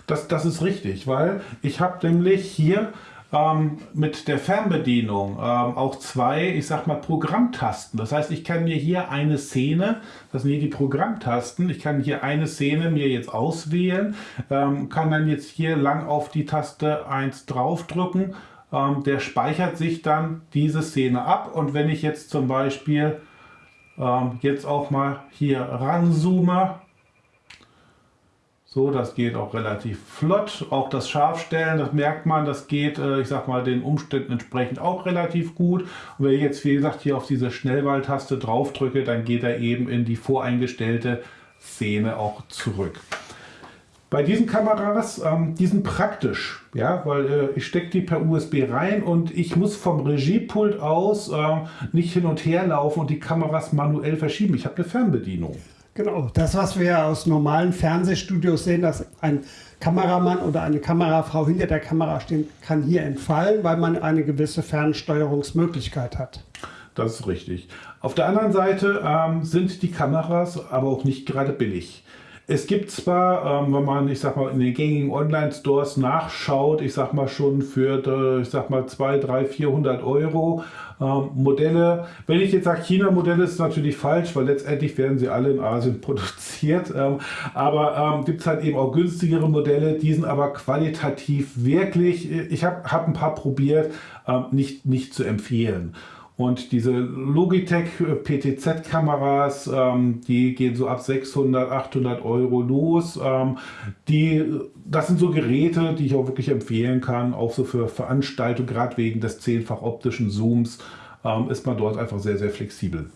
Das, das ist richtig, weil ich habe nämlich hier ähm, mit der Fernbedienung ähm, auch zwei, ich sag mal, Programmtasten. Das heißt, ich kann mir hier eine Szene, das sind hier die Programmtasten, ich kann hier eine Szene mir jetzt auswählen, ähm, kann dann jetzt hier lang auf die Taste 1 draufdrücken. Ähm, der speichert sich dann diese Szene ab und wenn ich jetzt zum Beispiel ähm, jetzt auch mal hier ranzoome, so, das geht auch relativ flott. Auch das Scharfstellen, das merkt man, das geht, äh, ich sag mal, den Umständen entsprechend auch relativ gut. Und wenn ich jetzt, wie gesagt, hier auf diese Schnellwahltaste drauf drücke, dann geht er eben in die voreingestellte Szene auch zurück. Bei diesen Kameras, ähm, die sind praktisch, ja, weil äh, ich stecke die per USB rein und ich muss vom Regiepult aus äh, nicht hin und her laufen und die Kameras manuell verschieben. Ich habe eine Fernbedienung. Genau, das, was wir aus normalen Fernsehstudios sehen, dass ein Kameramann oder eine Kamerafrau hinter der Kamera stehen, kann hier entfallen, weil man eine gewisse Fernsteuerungsmöglichkeit hat. Das ist richtig. Auf der anderen Seite ähm, sind die Kameras aber auch nicht gerade billig. Es gibt zwar, ähm, wenn man, ich sag mal, in den gängigen Online-Stores nachschaut, ich sag mal schon für, äh, ich sag mal, 200, 300, 400 Euro ähm, Modelle. Wenn ich jetzt sage China-Modelle, ist natürlich falsch, weil letztendlich werden sie alle in Asien [LAUGHS] produziert. Ähm, aber ähm, gibt es halt eben auch günstigere Modelle, die sind aber qualitativ wirklich, ich habe hab ein paar probiert, ähm, nicht, nicht zu empfehlen. Und diese Logitech äh, PTZ-Kameras, ähm, die gehen so ab 600, 800 Euro los. Ähm, die, das sind so Geräte, die ich auch wirklich empfehlen kann, auch so für Veranstaltungen, gerade wegen des zehnfach optischen Zooms, ähm, ist man dort einfach sehr, sehr flexibel.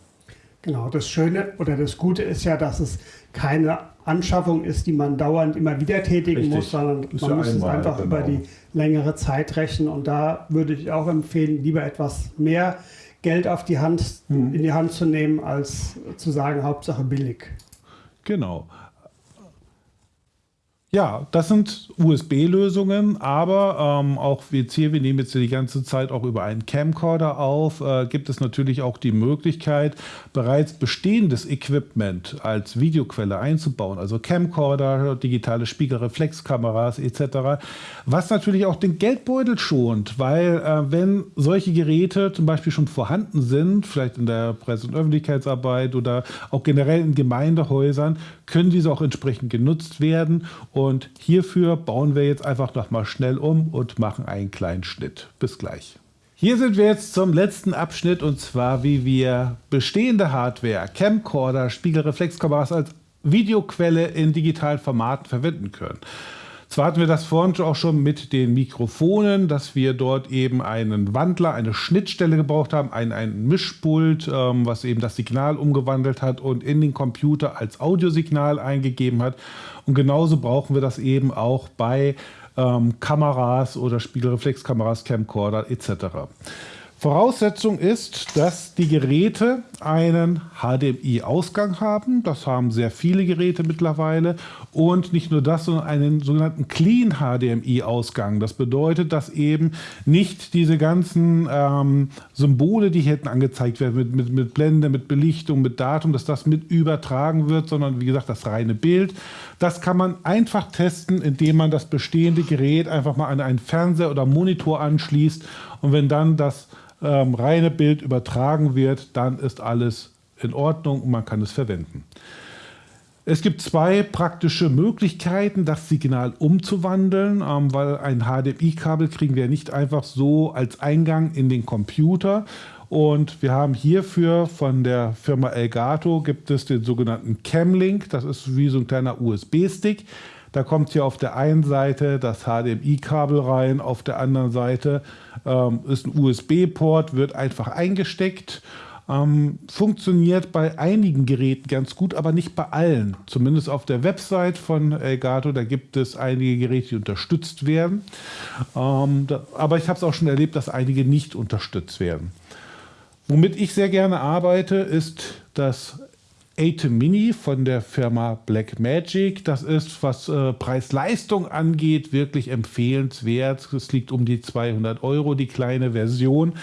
Genau, das Schöne oder das Gute ist ja, dass es keine Anschaffung ist, die man dauernd immer wieder tätigen Richtig. muss, sondern ist man ja muss einmal, es einfach genau. über die längere Zeit rechnen. Und da würde ich auch empfehlen, lieber etwas mehr Geld auf die Hand, mhm. in die Hand zu nehmen, als zu sagen, Hauptsache billig. Genau. Ja, das sind USB-Lösungen, aber ähm, auch jetzt hier, wir nehmen jetzt die ganze Zeit auch über einen Camcorder auf, äh, gibt es natürlich auch die Möglichkeit, bereits bestehendes Equipment als Videoquelle einzubauen, also Camcorder, digitale Spiegelreflexkameras etc., was natürlich auch den Geldbeutel schont, weil äh, wenn solche Geräte zum Beispiel schon vorhanden sind, vielleicht in der Presse- und Öffentlichkeitsarbeit oder auch generell in Gemeindehäusern, können diese auch entsprechend genutzt werden und hierfür bauen wir jetzt einfach noch mal schnell um und machen einen kleinen Schnitt. Bis gleich. Hier sind wir jetzt zum letzten Abschnitt und zwar wie wir bestehende Hardware, Camcorder, Spiegelreflexkameras als Videoquelle in digitalen Formaten verwenden können. Zwar hatten wir das vorhin auch schon mit den Mikrofonen, dass wir dort eben einen Wandler, eine Schnittstelle gebraucht haben, ein, ein Mischpult, ähm, was eben das Signal umgewandelt hat und in den Computer als Audiosignal eingegeben hat. Und genauso brauchen wir das eben auch bei ähm, Kameras oder Spiegelreflexkameras, Camcorder etc. Voraussetzung ist, dass die Geräte einen HDMI-Ausgang haben. Das haben sehr viele Geräte mittlerweile. Und nicht nur das, sondern einen sogenannten Clean HDMI-Ausgang. Das bedeutet, dass eben nicht diese ganzen ähm, Symbole, die hier hinten angezeigt werden, mit, mit, mit Blende, mit Belichtung, mit Datum, dass das mit übertragen wird, sondern wie gesagt, das reine Bild. Das kann man einfach testen, indem man das bestehende Gerät einfach mal an einen Fernseher oder Monitor anschließt. Und wenn dann das ähm, reine Bild übertragen wird, dann ist alles in Ordnung und man kann es verwenden. Es gibt zwei praktische Möglichkeiten, das Signal umzuwandeln, ähm, weil ein HDMI-Kabel kriegen wir nicht einfach so als Eingang in den Computer. Und wir haben hierfür von der Firma Elgato gibt es den sogenannten Camlink. Das ist wie so ein kleiner USB-Stick. Da kommt hier auf der einen Seite das HDMI-Kabel rein, auf der anderen Seite ähm, ist ein USB-Port, wird einfach eingesteckt. Ähm, funktioniert bei einigen Geräten ganz gut, aber nicht bei allen. Zumindest auf der Website von Elgato, da gibt es einige Geräte, die unterstützt werden. Ähm, da, aber ich habe es auch schon erlebt, dass einige nicht unterstützt werden. Womit ich sehr gerne arbeite, ist das Atem Mini von der Firma Blackmagic. Das ist, was äh, Preis-Leistung angeht, wirklich empfehlenswert. Es liegt um die 200 Euro, die kleine Version.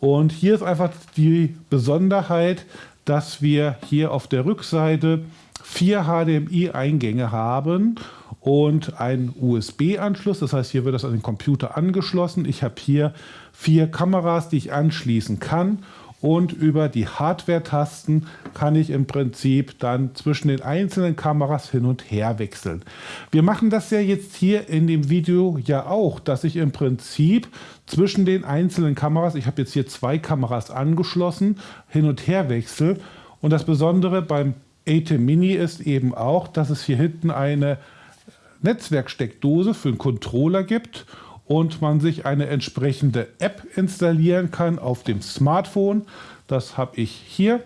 Und hier ist einfach die Besonderheit, dass wir hier auf der Rückseite vier HDMI-Eingänge haben und einen USB-Anschluss. Das heißt, hier wird das an den Computer angeschlossen. Ich habe hier vier Kameras, die ich anschließen kann und über die Hardware-Tasten kann ich im Prinzip dann zwischen den einzelnen Kameras hin und her wechseln. Wir machen das ja jetzt hier in dem Video ja auch, dass ich im Prinzip zwischen den einzelnen Kameras, ich habe jetzt hier zwei Kameras angeschlossen, hin und her wechsle. Und das Besondere beim ATEM Mini ist eben auch, dass es hier hinten eine Netzwerksteckdose für einen Controller gibt und man sich eine entsprechende App installieren kann auf dem Smartphone. Das habe ich hier.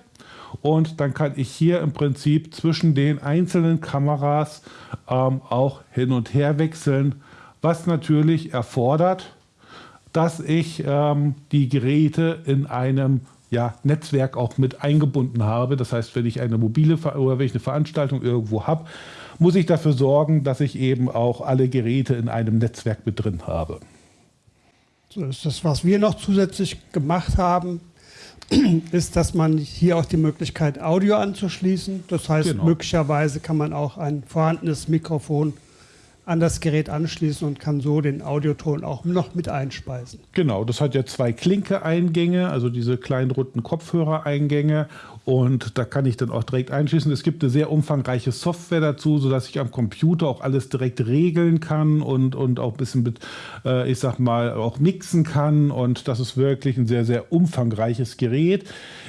Und dann kann ich hier im Prinzip zwischen den einzelnen Kameras ähm, auch hin und her wechseln, was natürlich erfordert, dass ich ähm, die Geräte in einem ja, Netzwerk auch mit eingebunden habe. Das heißt, wenn ich eine mobile oder wenn ich eine Veranstaltung irgendwo habe, muss ich dafür sorgen, dass ich eben auch alle Geräte in einem Netzwerk mit drin habe. So ist das, was wir noch zusätzlich gemacht haben, [CLEARS THROAT] ist, dass man hier auch die Möglichkeit Audio anzuschließen. Das heißt, genau. möglicherweise kann man auch ein vorhandenes Mikrofon an das Gerät anschließen und kann so den Audioton auch noch mit einspeisen. Genau, das hat ja zwei Klinke-Eingänge, also diese kleinen runden Kopfhörereingänge und da kann ich dann auch direkt einschließen. Es gibt eine sehr umfangreiche Software dazu, sodass ich am Computer auch alles direkt regeln kann und, und auch ein bisschen mit, äh, ich sag mal, auch mixen kann. Und das ist wirklich ein sehr, sehr umfangreiches Gerät.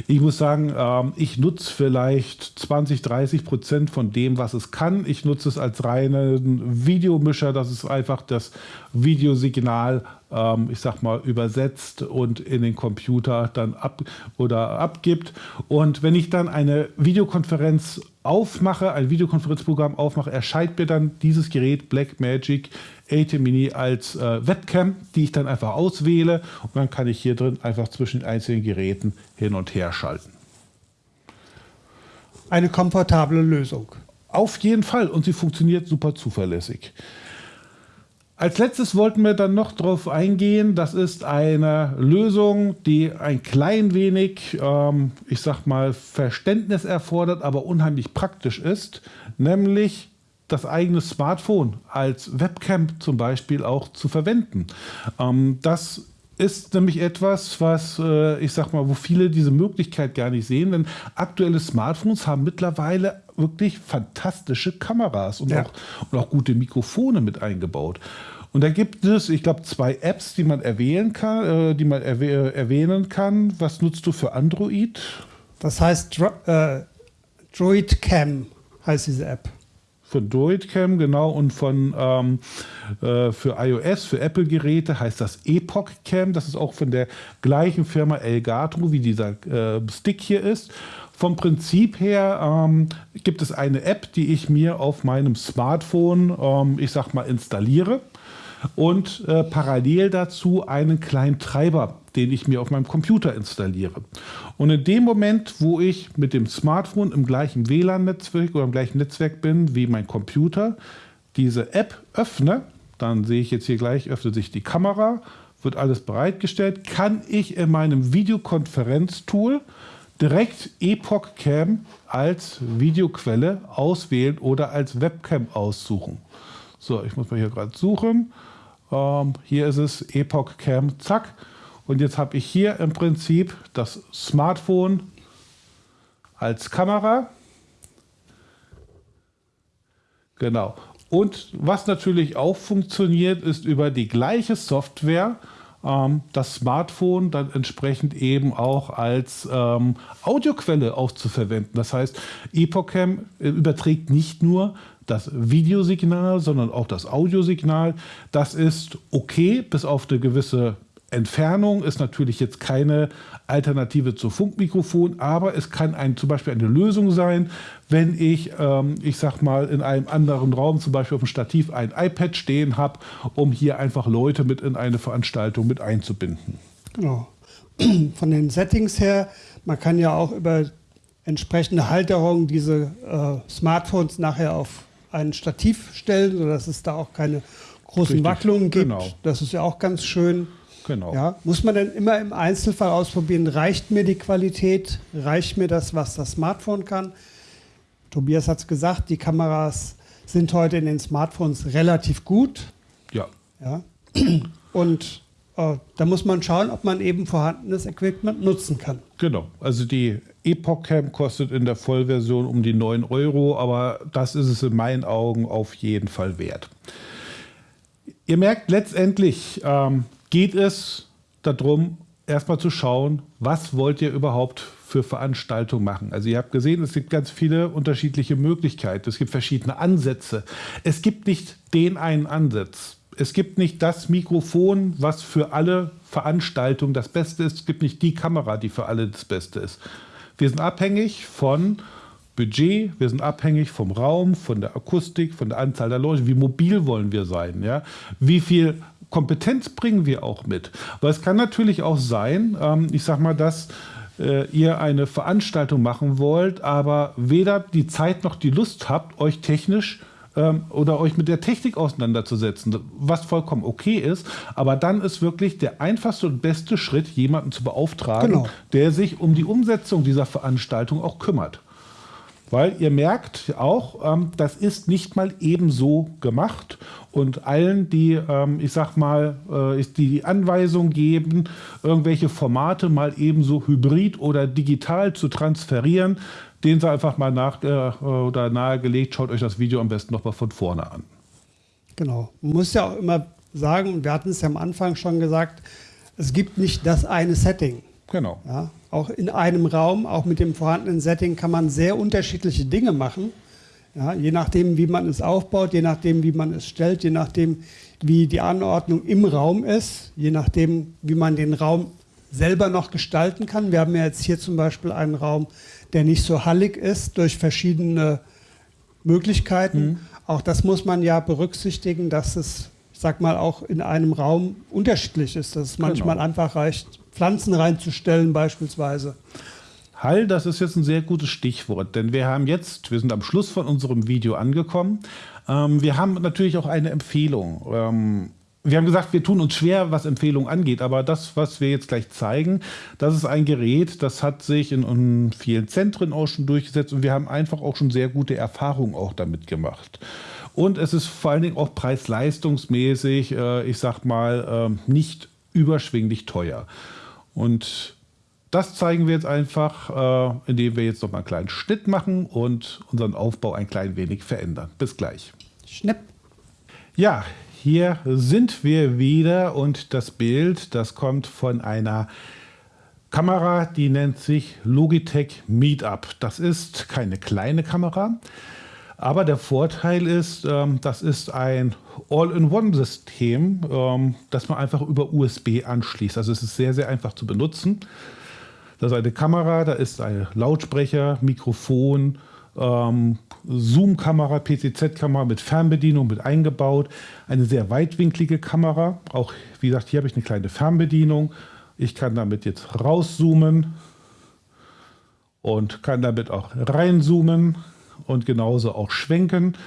Ich muss sagen, ähm, ich nutze vielleicht 20, 30 Prozent von dem, was es kann. Ich nutze es als reinen Videomischer. Das ist einfach das Videosignal ähm, ich sag mal, übersetzt und in den Computer dann ab oder abgibt. Und wenn ich dann eine Videokonferenz aufmache, ein Videokonferenzprogramm aufmache, erscheint mir dann dieses Gerät Blackmagic AT Mini als äh, Webcam, die ich dann einfach auswähle und dann kann ich hier drin einfach zwischen den einzelnen Geräten hin und her schalten. Eine komfortable Lösung. Auf jeden Fall und sie funktioniert super zuverlässig. Als letztes wollten wir dann noch darauf eingehen, das ist eine Lösung, die ein klein wenig, ähm, ich sag mal, Verständnis erfordert, aber unheimlich praktisch ist, nämlich das eigene Smartphone als Webcam zum Beispiel auch zu verwenden. Ähm, das ist nämlich etwas, was äh, ich sag mal, wo viele diese Möglichkeit gar nicht sehen, denn aktuelle Smartphones haben mittlerweile wirklich fantastische Kameras und, ja. auch, und auch gute Mikrofone mit eingebaut. Und da gibt es, ich glaube, zwei Apps, die man erwähnen kann, äh, die man erwäh erwähnen kann. Was nutzt du für Android? Das heißt Dro äh, Droid Cam heißt diese App. Für Droid Cam, genau. Und von ähm, äh, für iOS, für Apple-Geräte heißt das Epoch Cam. Das ist auch von der gleichen Firma Elgato, wie dieser äh, Stick hier ist. Vom Prinzip her ähm, gibt es eine App, die ich mir auf meinem Smartphone, ähm, ich sag mal, installiere und äh, parallel dazu einen kleinen Treiber, den ich mir auf meinem Computer installiere. Und in dem Moment, wo ich mit dem Smartphone im gleichen WLAN-Netzwerk oder im gleichen Netzwerk bin wie mein Computer, diese App öffne, dann sehe ich jetzt hier gleich, öffnet sich die Kamera, wird alles bereitgestellt, kann ich in meinem Videokonferenztool direkt Epoch Cam als Videoquelle auswählen oder als Webcam aussuchen. So, ich muss mal hier gerade suchen. Ähm, hier ist es Epoch Cam, zack. Und jetzt habe ich hier im Prinzip das Smartphone als Kamera. Genau. Und was natürlich auch funktioniert, ist über die gleiche Software ähm, das Smartphone dann entsprechend eben auch als ähm, Audioquelle auch zu verwenden. Das heißt, EpoCam äh, überträgt nicht nur das Videosignal, sondern auch das Audiosignal. Das ist okay, bis auf eine gewisse Entfernung ist natürlich jetzt keine Alternative zu Funkmikrofon, aber es kann ein, zum Beispiel eine Lösung sein, wenn ich, ähm, ich sag mal, in einem anderen Raum, zum Beispiel auf dem Stativ, ein iPad stehen habe, um hier einfach Leute mit in eine Veranstaltung mit einzubinden. Genau. [CLEARS THROAT] Von den Settings her, man kann ja auch über entsprechende Halterungen diese äh, Smartphones nachher auf ein Stativ stellen, sodass es da auch keine großen Richtig. Wacklungen gibt. Genau. Das ist ja auch ganz schön. Genau. Ja, muss man denn immer im Einzelfall ausprobieren, reicht mir die Qualität, reicht mir das, was das Smartphone kann? Tobias hat es gesagt, die Kameras sind heute in den Smartphones relativ gut. Ja. ja. Und da muss man schauen, ob man eben vorhandenes Equipment nutzen kann. Genau. Also die Epoch Cam kostet in der Vollversion um die 9 Euro, aber das ist es in meinen Augen auf jeden Fall wert. Ihr merkt letztendlich, ähm, geht es darum, erstmal zu schauen, was wollt ihr überhaupt für Veranstaltungen machen. Also ihr habt gesehen, es gibt ganz viele unterschiedliche Möglichkeiten. Es gibt verschiedene Ansätze. Es gibt nicht den einen Ansatz. Es gibt nicht das Mikrofon, was für alle Veranstaltungen das Beste ist. Es gibt nicht die Kamera, die für alle das Beste ist. Wir sind abhängig von Budget, wir sind abhängig vom Raum, von der Akustik, von der Anzahl der Leute, wie mobil wollen wir sein, ja? wie viel Kompetenz bringen wir auch mit. Weil es kann natürlich auch sein, ähm, ich sag mal, dass äh, ihr eine Veranstaltung machen wollt, aber weder die Zeit noch die Lust habt, euch technisch ähm, oder euch mit der Technik auseinanderzusetzen, was vollkommen okay ist. Aber dann ist wirklich der einfachste und beste Schritt, jemanden zu beauftragen, genau. der sich um die Umsetzung dieser Veranstaltung auch kümmert. Weil ihr merkt auch, ähm, das ist nicht mal ebenso gemacht. Und allen, die, ähm, ich sag mal, äh, die, die Anweisung geben, irgendwelche Formate mal ebenso hybrid oder digital zu transferieren, denen sei einfach mal nach, äh, oder nahegelegt, schaut euch das Video am besten nochmal von vorne an. Genau. Man muss ja auch immer sagen, wir hatten es ja am Anfang schon gesagt, es gibt nicht das eine Setting. Genau. Ja, auch in einem Raum, auch mit dem vorhandenen Setting, kann man sehr unterschiedliche Dinge machen. Ja, je nachdem, wie man es aufbaut, je nachdem, wie man es stellt, je nachdem, wie die Anordnung im Raum ist, je nachdem, wie man den Raum selber noch gestalten kann. Wir haben ja jetzt hier zum Beispiel einen Raum, der nicht so hallig ist durch verschiedene Möglichkeiten. Mhm. Auch das muss man ja berücksichtigen, dass es, ich sag mal, auch in einem Raum unterschiedlich ist, dass es genau. manchmal einfach reicht, Pflanzen reinzustellen beispielsweise. Hall, das ist jetzt ein sehr gutes Stichwort, denn wir haben jetzt, wir sind am Schluss von unserem Video angekommen. Ähm, wir haben natürlich auch eine Empfehlung. Ähm, wir haben gesagt, wir tun uns schwer, was Empfehlungen angeht, aber das, was wir jetzt gleich zeigen, das ist ein Gerät, das hat sich in, in vielen Zentren auch schon durchgesetzt und wir haben einfach auch schon sehr gute Erfahrungen auch damit gemacht. Und es ist vor allen Dingen auch preis-leistungsmäßig, äh, ich sag mal, äh, nicht überschwinglich teuer. Und das zeigen wir jetzt einfach, äh, indem wir jetzt noch mal einen kleinen Schnitt machen und unseren Aufbau ein klein wenig verändern. Bis gleich. Schnipp. Ja, hier sind wir wieder und das Bild, das kommt von einer Kamera, die nennt sich Logitech Meetup. Das ist keine kleine Kamera, aber der Vorteil ist, ähm, das ist ein All-in-One-System, ähm, das man einfach über USB anschließt. Also es ist sehr, sehr einfach zu benutzen. Da ist eine Kamera, da ist ein Lautsprecher, Mikrofon, ähm, Zoom-Kamera, PCZ-Kamera mit Fernbedienung mit eingebaut. Eine sehr weitwinklige Kamera. Auch, wie gesagt, hier habe ich eine kleine Fernbedienung. Ich kann damit jetzt rauszoomen und kann damit auch reinzoomen und genauso auch schwenken.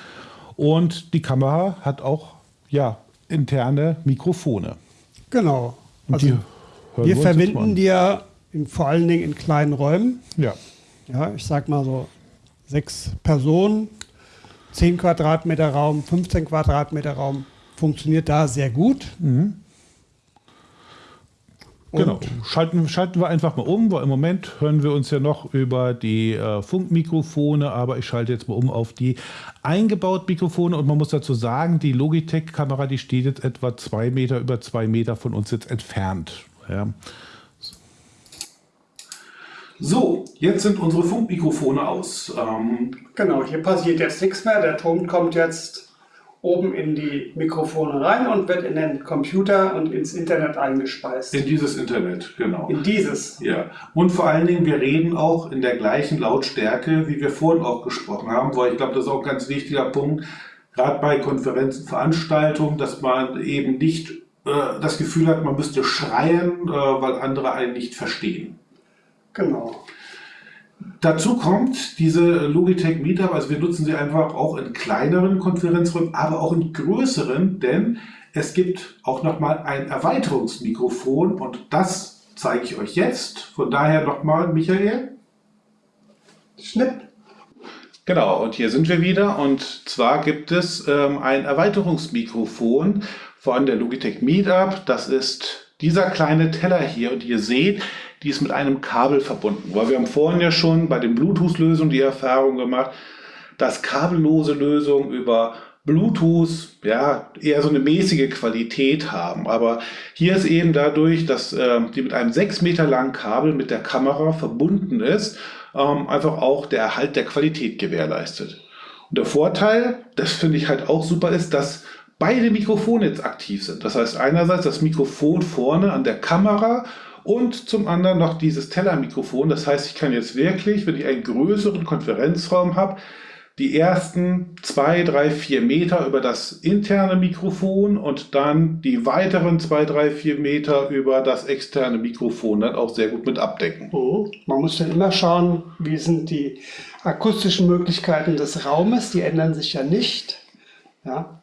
Und die Kamera hat auch ja, interne Mikrofone. Genau. Also wir verwenden die ja in, vor allen Dingen in kleinen Räumen. Ja. Ja, ich sag mal so sechs Personen, 10 Quadratmeter Raum, 15 Quadratmeter Raum funktioniert da sehr gut. Mhm. Genau, schalten, schalten wir einfach mal um, weil im Moment hören wir uns ja noch über die äh, Funkmikrofone, aber ich schalte jetzt mal um auf die eingebauten Mikrofone und man muss dazu sagen, die Logitech-Kamera, die steht jetzt etwa zwei Meter über zwei Meter von uns jetzt entfernt. Ja. So, jetzt sind unsere Funkmikrofone aus. Ähm, genau, hier passiert jetzt nichts mehr. Der Ton kommt jetzt oben in die Mikrofone rein und wird in den Computer und ins Internet eingespeist. In dieses Internet, genau. In dieses. Ja. Und vor allen Dingen, wir reden auch in der gleichen Lautstärke, wie wir vorhin auch gesprochen haben, weil ich glaube, das ist auch ein ganz wichtiger Punkt, gerade bei Konferenzen, Veranstaltungen, dass man eben nicht äh, das Gefühl hat, man müsste schreien, äh, weil andere einen nicht verstehen. Genau. Dazu kommt diese Logitech Meetup, also wir nutzen sie einfach auch in kleineren Konferenzräumen, aber auch in größeren, denn es gibt auch nochmal ein Erweiterungsmikrofon und das zeige ich euch jetzt. Von daher nochmal, Michael. Schnipp. Genau, und hier sind wir wieder und zwar gibt es ähm, ein Erweiterungsmikrofon von der Logitech Meetup. Das ist dieser kleine Teller hier und ihr seht, die ist mit einem Kabel verbunden. Weil wir haben vorhin ja schon bei den Bluetooth-Lösungen die Erfahrung gemacht, dass kabellose Lösungen über Bluetooth ja eher so eine mäßige Qualität haben. Aber hier ist eben dadurch, dass äh, die mit einem sechs Meter langen Kabel mit der Kamera verbunden ist, ähm, einfach auch der Erhalt der Qualität gewährleistet. Und der Vorteil, das finde ich halt auch super, ist, dass beide Mikrofone jetzt aktiv sind. Das heißt einerseits das Mikrofon vorne an der Kamera und zum anderen noch dieses Tellermikrofon. Das heißt, ich kann jetzt wirklich, wenn ich einen größeren Konferenzraum habe, die ersten zwei, drei, vier Meter über das interne Mikrofon und dann die weiteren zwei, drei, vier Meter über das externe Mikrofon dann auch sehr gut mit abdecken. Mhm. Man muss dann immer schauen, wie sind die akustischen Möglichkeiten des Raumes. Die ändern sich ja nicht. Ja.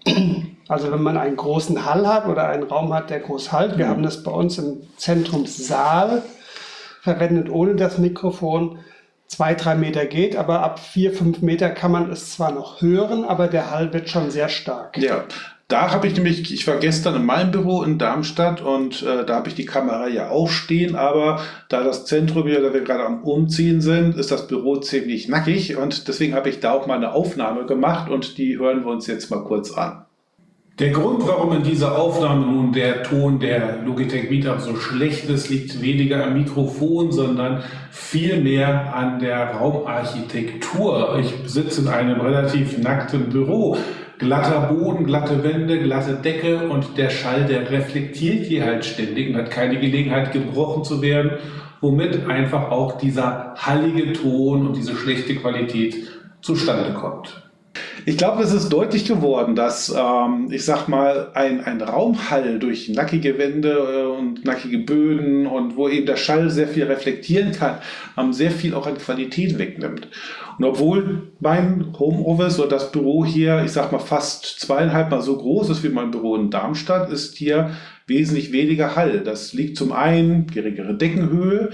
Also wenn man einen großen Hall hat oder einen Raum hat, der groß halt, wir mhm. haben das bei uns im Zentrumssaal verwendet ohne das Mikrofon. Zwei, drei Meter geht, aber ab vier, fünf Meter kann man es zwar noch hören, aber der Hall wird schon sehr stark. Ja, da habe ich nämlich, ich war gestern in meinem Büro in Darmstadt und äh, da habe ich die Kamera ja auch stehen, aber da das Zentrum hier, da wir gerade am Umziehen sind, ist das Büro ziemlich nackig und deswegen habe ich da auch mal eine Aufnahme gemacht und die hören wir uns jetzt mal kurz an. Der Grund, warum in dieser Aufnahme nun der Ton der Logitech Meetup so schlecht ist, liegt weniger am Mikrofon, sondern vielmehr an der Raumarchitektur. Ich sitze in einem relativ nackten Büro glatter Boden, glatte Wände, glatte Decke und der Schall, der reflektiert hier halt ständig und hat keine Gelegenheit gebrochen zu werden, womit einfach auch dieser hallige Ton und diese schlechte Qualität zustande kommt. Ich glaube, es ist deutlich geworden, dass, ähm, ich sag mal, ein, ein Raumhall durch nackige Wände äh, und nackige Böden und wo eben der Schall sehr viel reflektieren kann, ähm, sehr viel auch an Qualität wegnimmt. Und obwohl mein Homeoffice oder das Büro hier, ich sag mal, fast zweieinhalb Mal so groß ist wie mein Büro in Darmstadt, ist hier wesentlich weniger Hall. Das liegt zum einen geringere Deckenhöhe,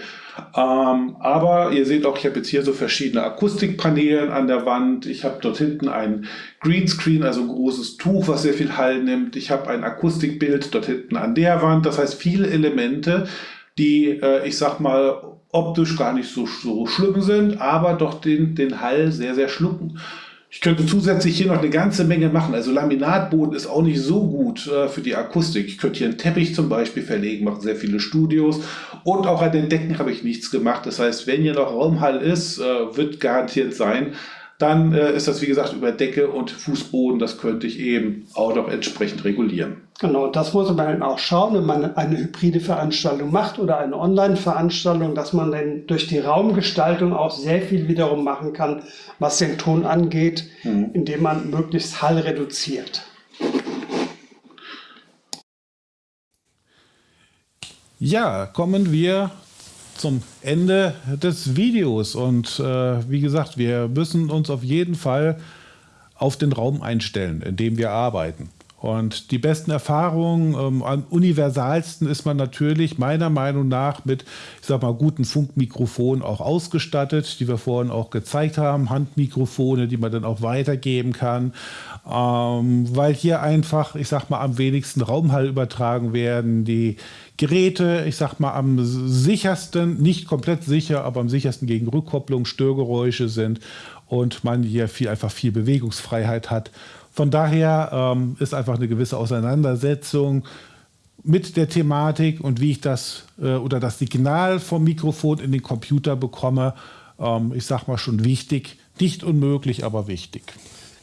ähm, aber ihr seht auch, ich habe jetzt hier so verschiedene Akustikpaneele an der Wand. Ich habe dort hinten ein Greenscreen, also ein großes Tuch, was sehr viel Hall nimmt. Ich habe ein Akustikbild dort hinten an der Wand. Das heißt, viele Elemente, die, äh, ich sag mal, optisch gar nicht so, so schlimm sind, aber doch den, den Hall sehr, sehr schlucken. Ich könnte zusätzlich hier noch eine ganze Menge machen. Also Laminatboden ist auch nicht so gut äh, für die Akustik. Ich könnte hier einen Teppich zum Beispiel verlegen, machen sehr viele Studios. Und auch an den Decken habe ich nichts gemacht. Das heißt, wenn hier noch Raumhall ist, äh, wird garantiert sein, dann äh, ist das wie gesagt über Decke und Fußboden, das könnte ich eben auch noch entsprechend regulieren. Genau, das muss man dann auch schauen, wenn man eine hybride Veranstaltung macht oder eine Online-Veranstaltung, dass man dann durch die Raumgestaltung auch sehr viel wiederum machen kann, was den Ton angeht, mhm. indem man möglichst Hall reduziert. Ja, kommen wir zum Ende des Videos. Und äh, wie gesagt, wir müssen uns auf jeden Fall auf den Raum einstellen, in dem wir arbeiten. Und die besten Erfahrungen, ähm, am universalsten ist man natürlich meiner Meinung nach mit, ich sag mal, guten Funkmikrofonen auch ausgestattet, die wir vorhin auch gezeigt haben, Handmikrofone, die man dann auch weitergeben kann, ähm, weil hier einfach, ich sag mal, am wenigsten Raumhall übertragen werden, die Geräte, ich sag mal, am sichersten, nicht komplett sicher, aber am sichersten gegen Rückkopplung, Störgeräusche sind. Und man hier viel, einfach viel Bewegungsfreiheit hat. Von daher ähm, ist einfach eine gewisse Auseinandersetzung mit der Thematik und wie ich das äh, oder das Signal vom Mikrofon in den Computer bekomme, ähm, ich sag mal schon wichtig. Nicht unmöglich, aber wichtig.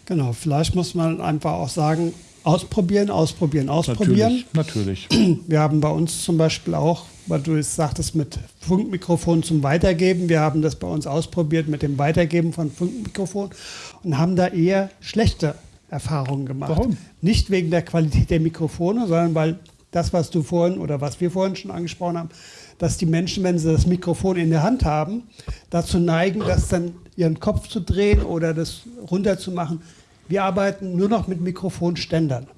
Genau, vielleicht muss man einfach auch sagen, ausprobieren, ausprobieren, ausprobieren. Natürlich, natürlich. [CLEARS THROAT] Wir haben bei uns zum Beispiel auch, weil du es sagtest, mit Funkmikrofon zum Weitergeben. Wir haben das bei uns ausprobiert mit dem Weitergeben von Funkmikrofon und haben da eher schlechte Erfahrungen gemacht. Warum? Nicht wegen der Qualität der Mikrofone, sondern weil das, was du vorhin oder was wir vorhin schon angesprochen haben, dass die Menschen, wenn sie das Mikrofon in der Hand haben, dazu neigen, das dann ihren Kopf zu drehen oder das runterzumachen. Wir arbeiten nur noch mit Mikrofonständern.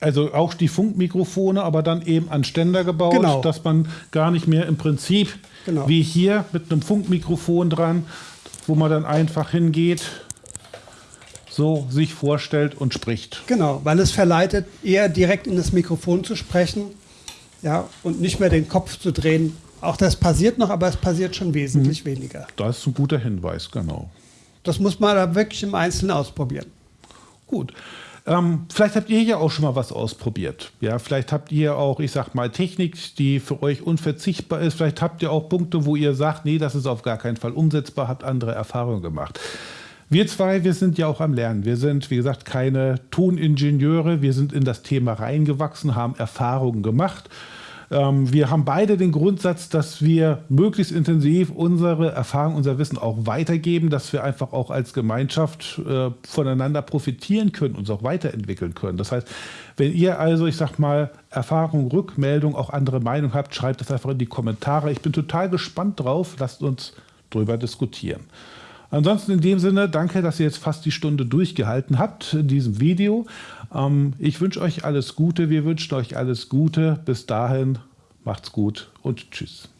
Also auch die Funkmikrofone, aber dann eben an Ständer gebaut, Genau. dass man gar nicht mehr im Prinzip Genau. wie hier mit einem Funkmikrofon dran, wo man dann einfach hingeht, so sich vorstellt und spricht. Genau, weil es verleitet, eher direkt in das Mikrofon zu sprechen ja, und nicht mehr den Kopf zu drehen. Auch das passiert noch, aber es passiert schon wesentlich weniger. Das ist ein guter Hinweis, genau. Das muss man da wirklich im Einzelnen ausprobieren. Gut. Ähm, vielleicht habt ihr ja auch schon mal was ausprobiert. Ja, vielleicht habt ihr auch, ich sag mal, Technik, die für euch unverzichtbar ist. Vielleicht habt ihr auch Punkte, wo ihr sagt, nee, das ist auf gar keinen Fall umsetzbar, habt andere Erfahrungen gemacht. Wir zwei, wir sind ja auch am Lernen. Wir sind, wie gesagt, keine Toningenieure. Wir sind in das Thema reingewachsen, haben Erfahrungen gemacht. Ähm, wir haben beide den Grundsatz, dass wir möglichst intensiv unsere Erfahrung, unser Wissen auch weitergeben, dass wir einfach auch als Gemeinschaft äh, voneinander profitieren können, uns auch weiterentwickeln können. Das heißt, wenn ihr also, ich sag mal, Erfahrung, Rückmeldung, auch andere Meinung habt, schreibt das einfach in die Kommentare. Ich bin total gespannt drauf. Lasst uns drüber diskutieren. Ansonsten in dem Sinne, danke, dass ihr jetzt fast die Stunde durchgehalten habt in diesem Video. Ähm, ich wünsche euch alles Gute, wir wünschen euch alles Gute. Bis dahin, macht's gut und tschüss.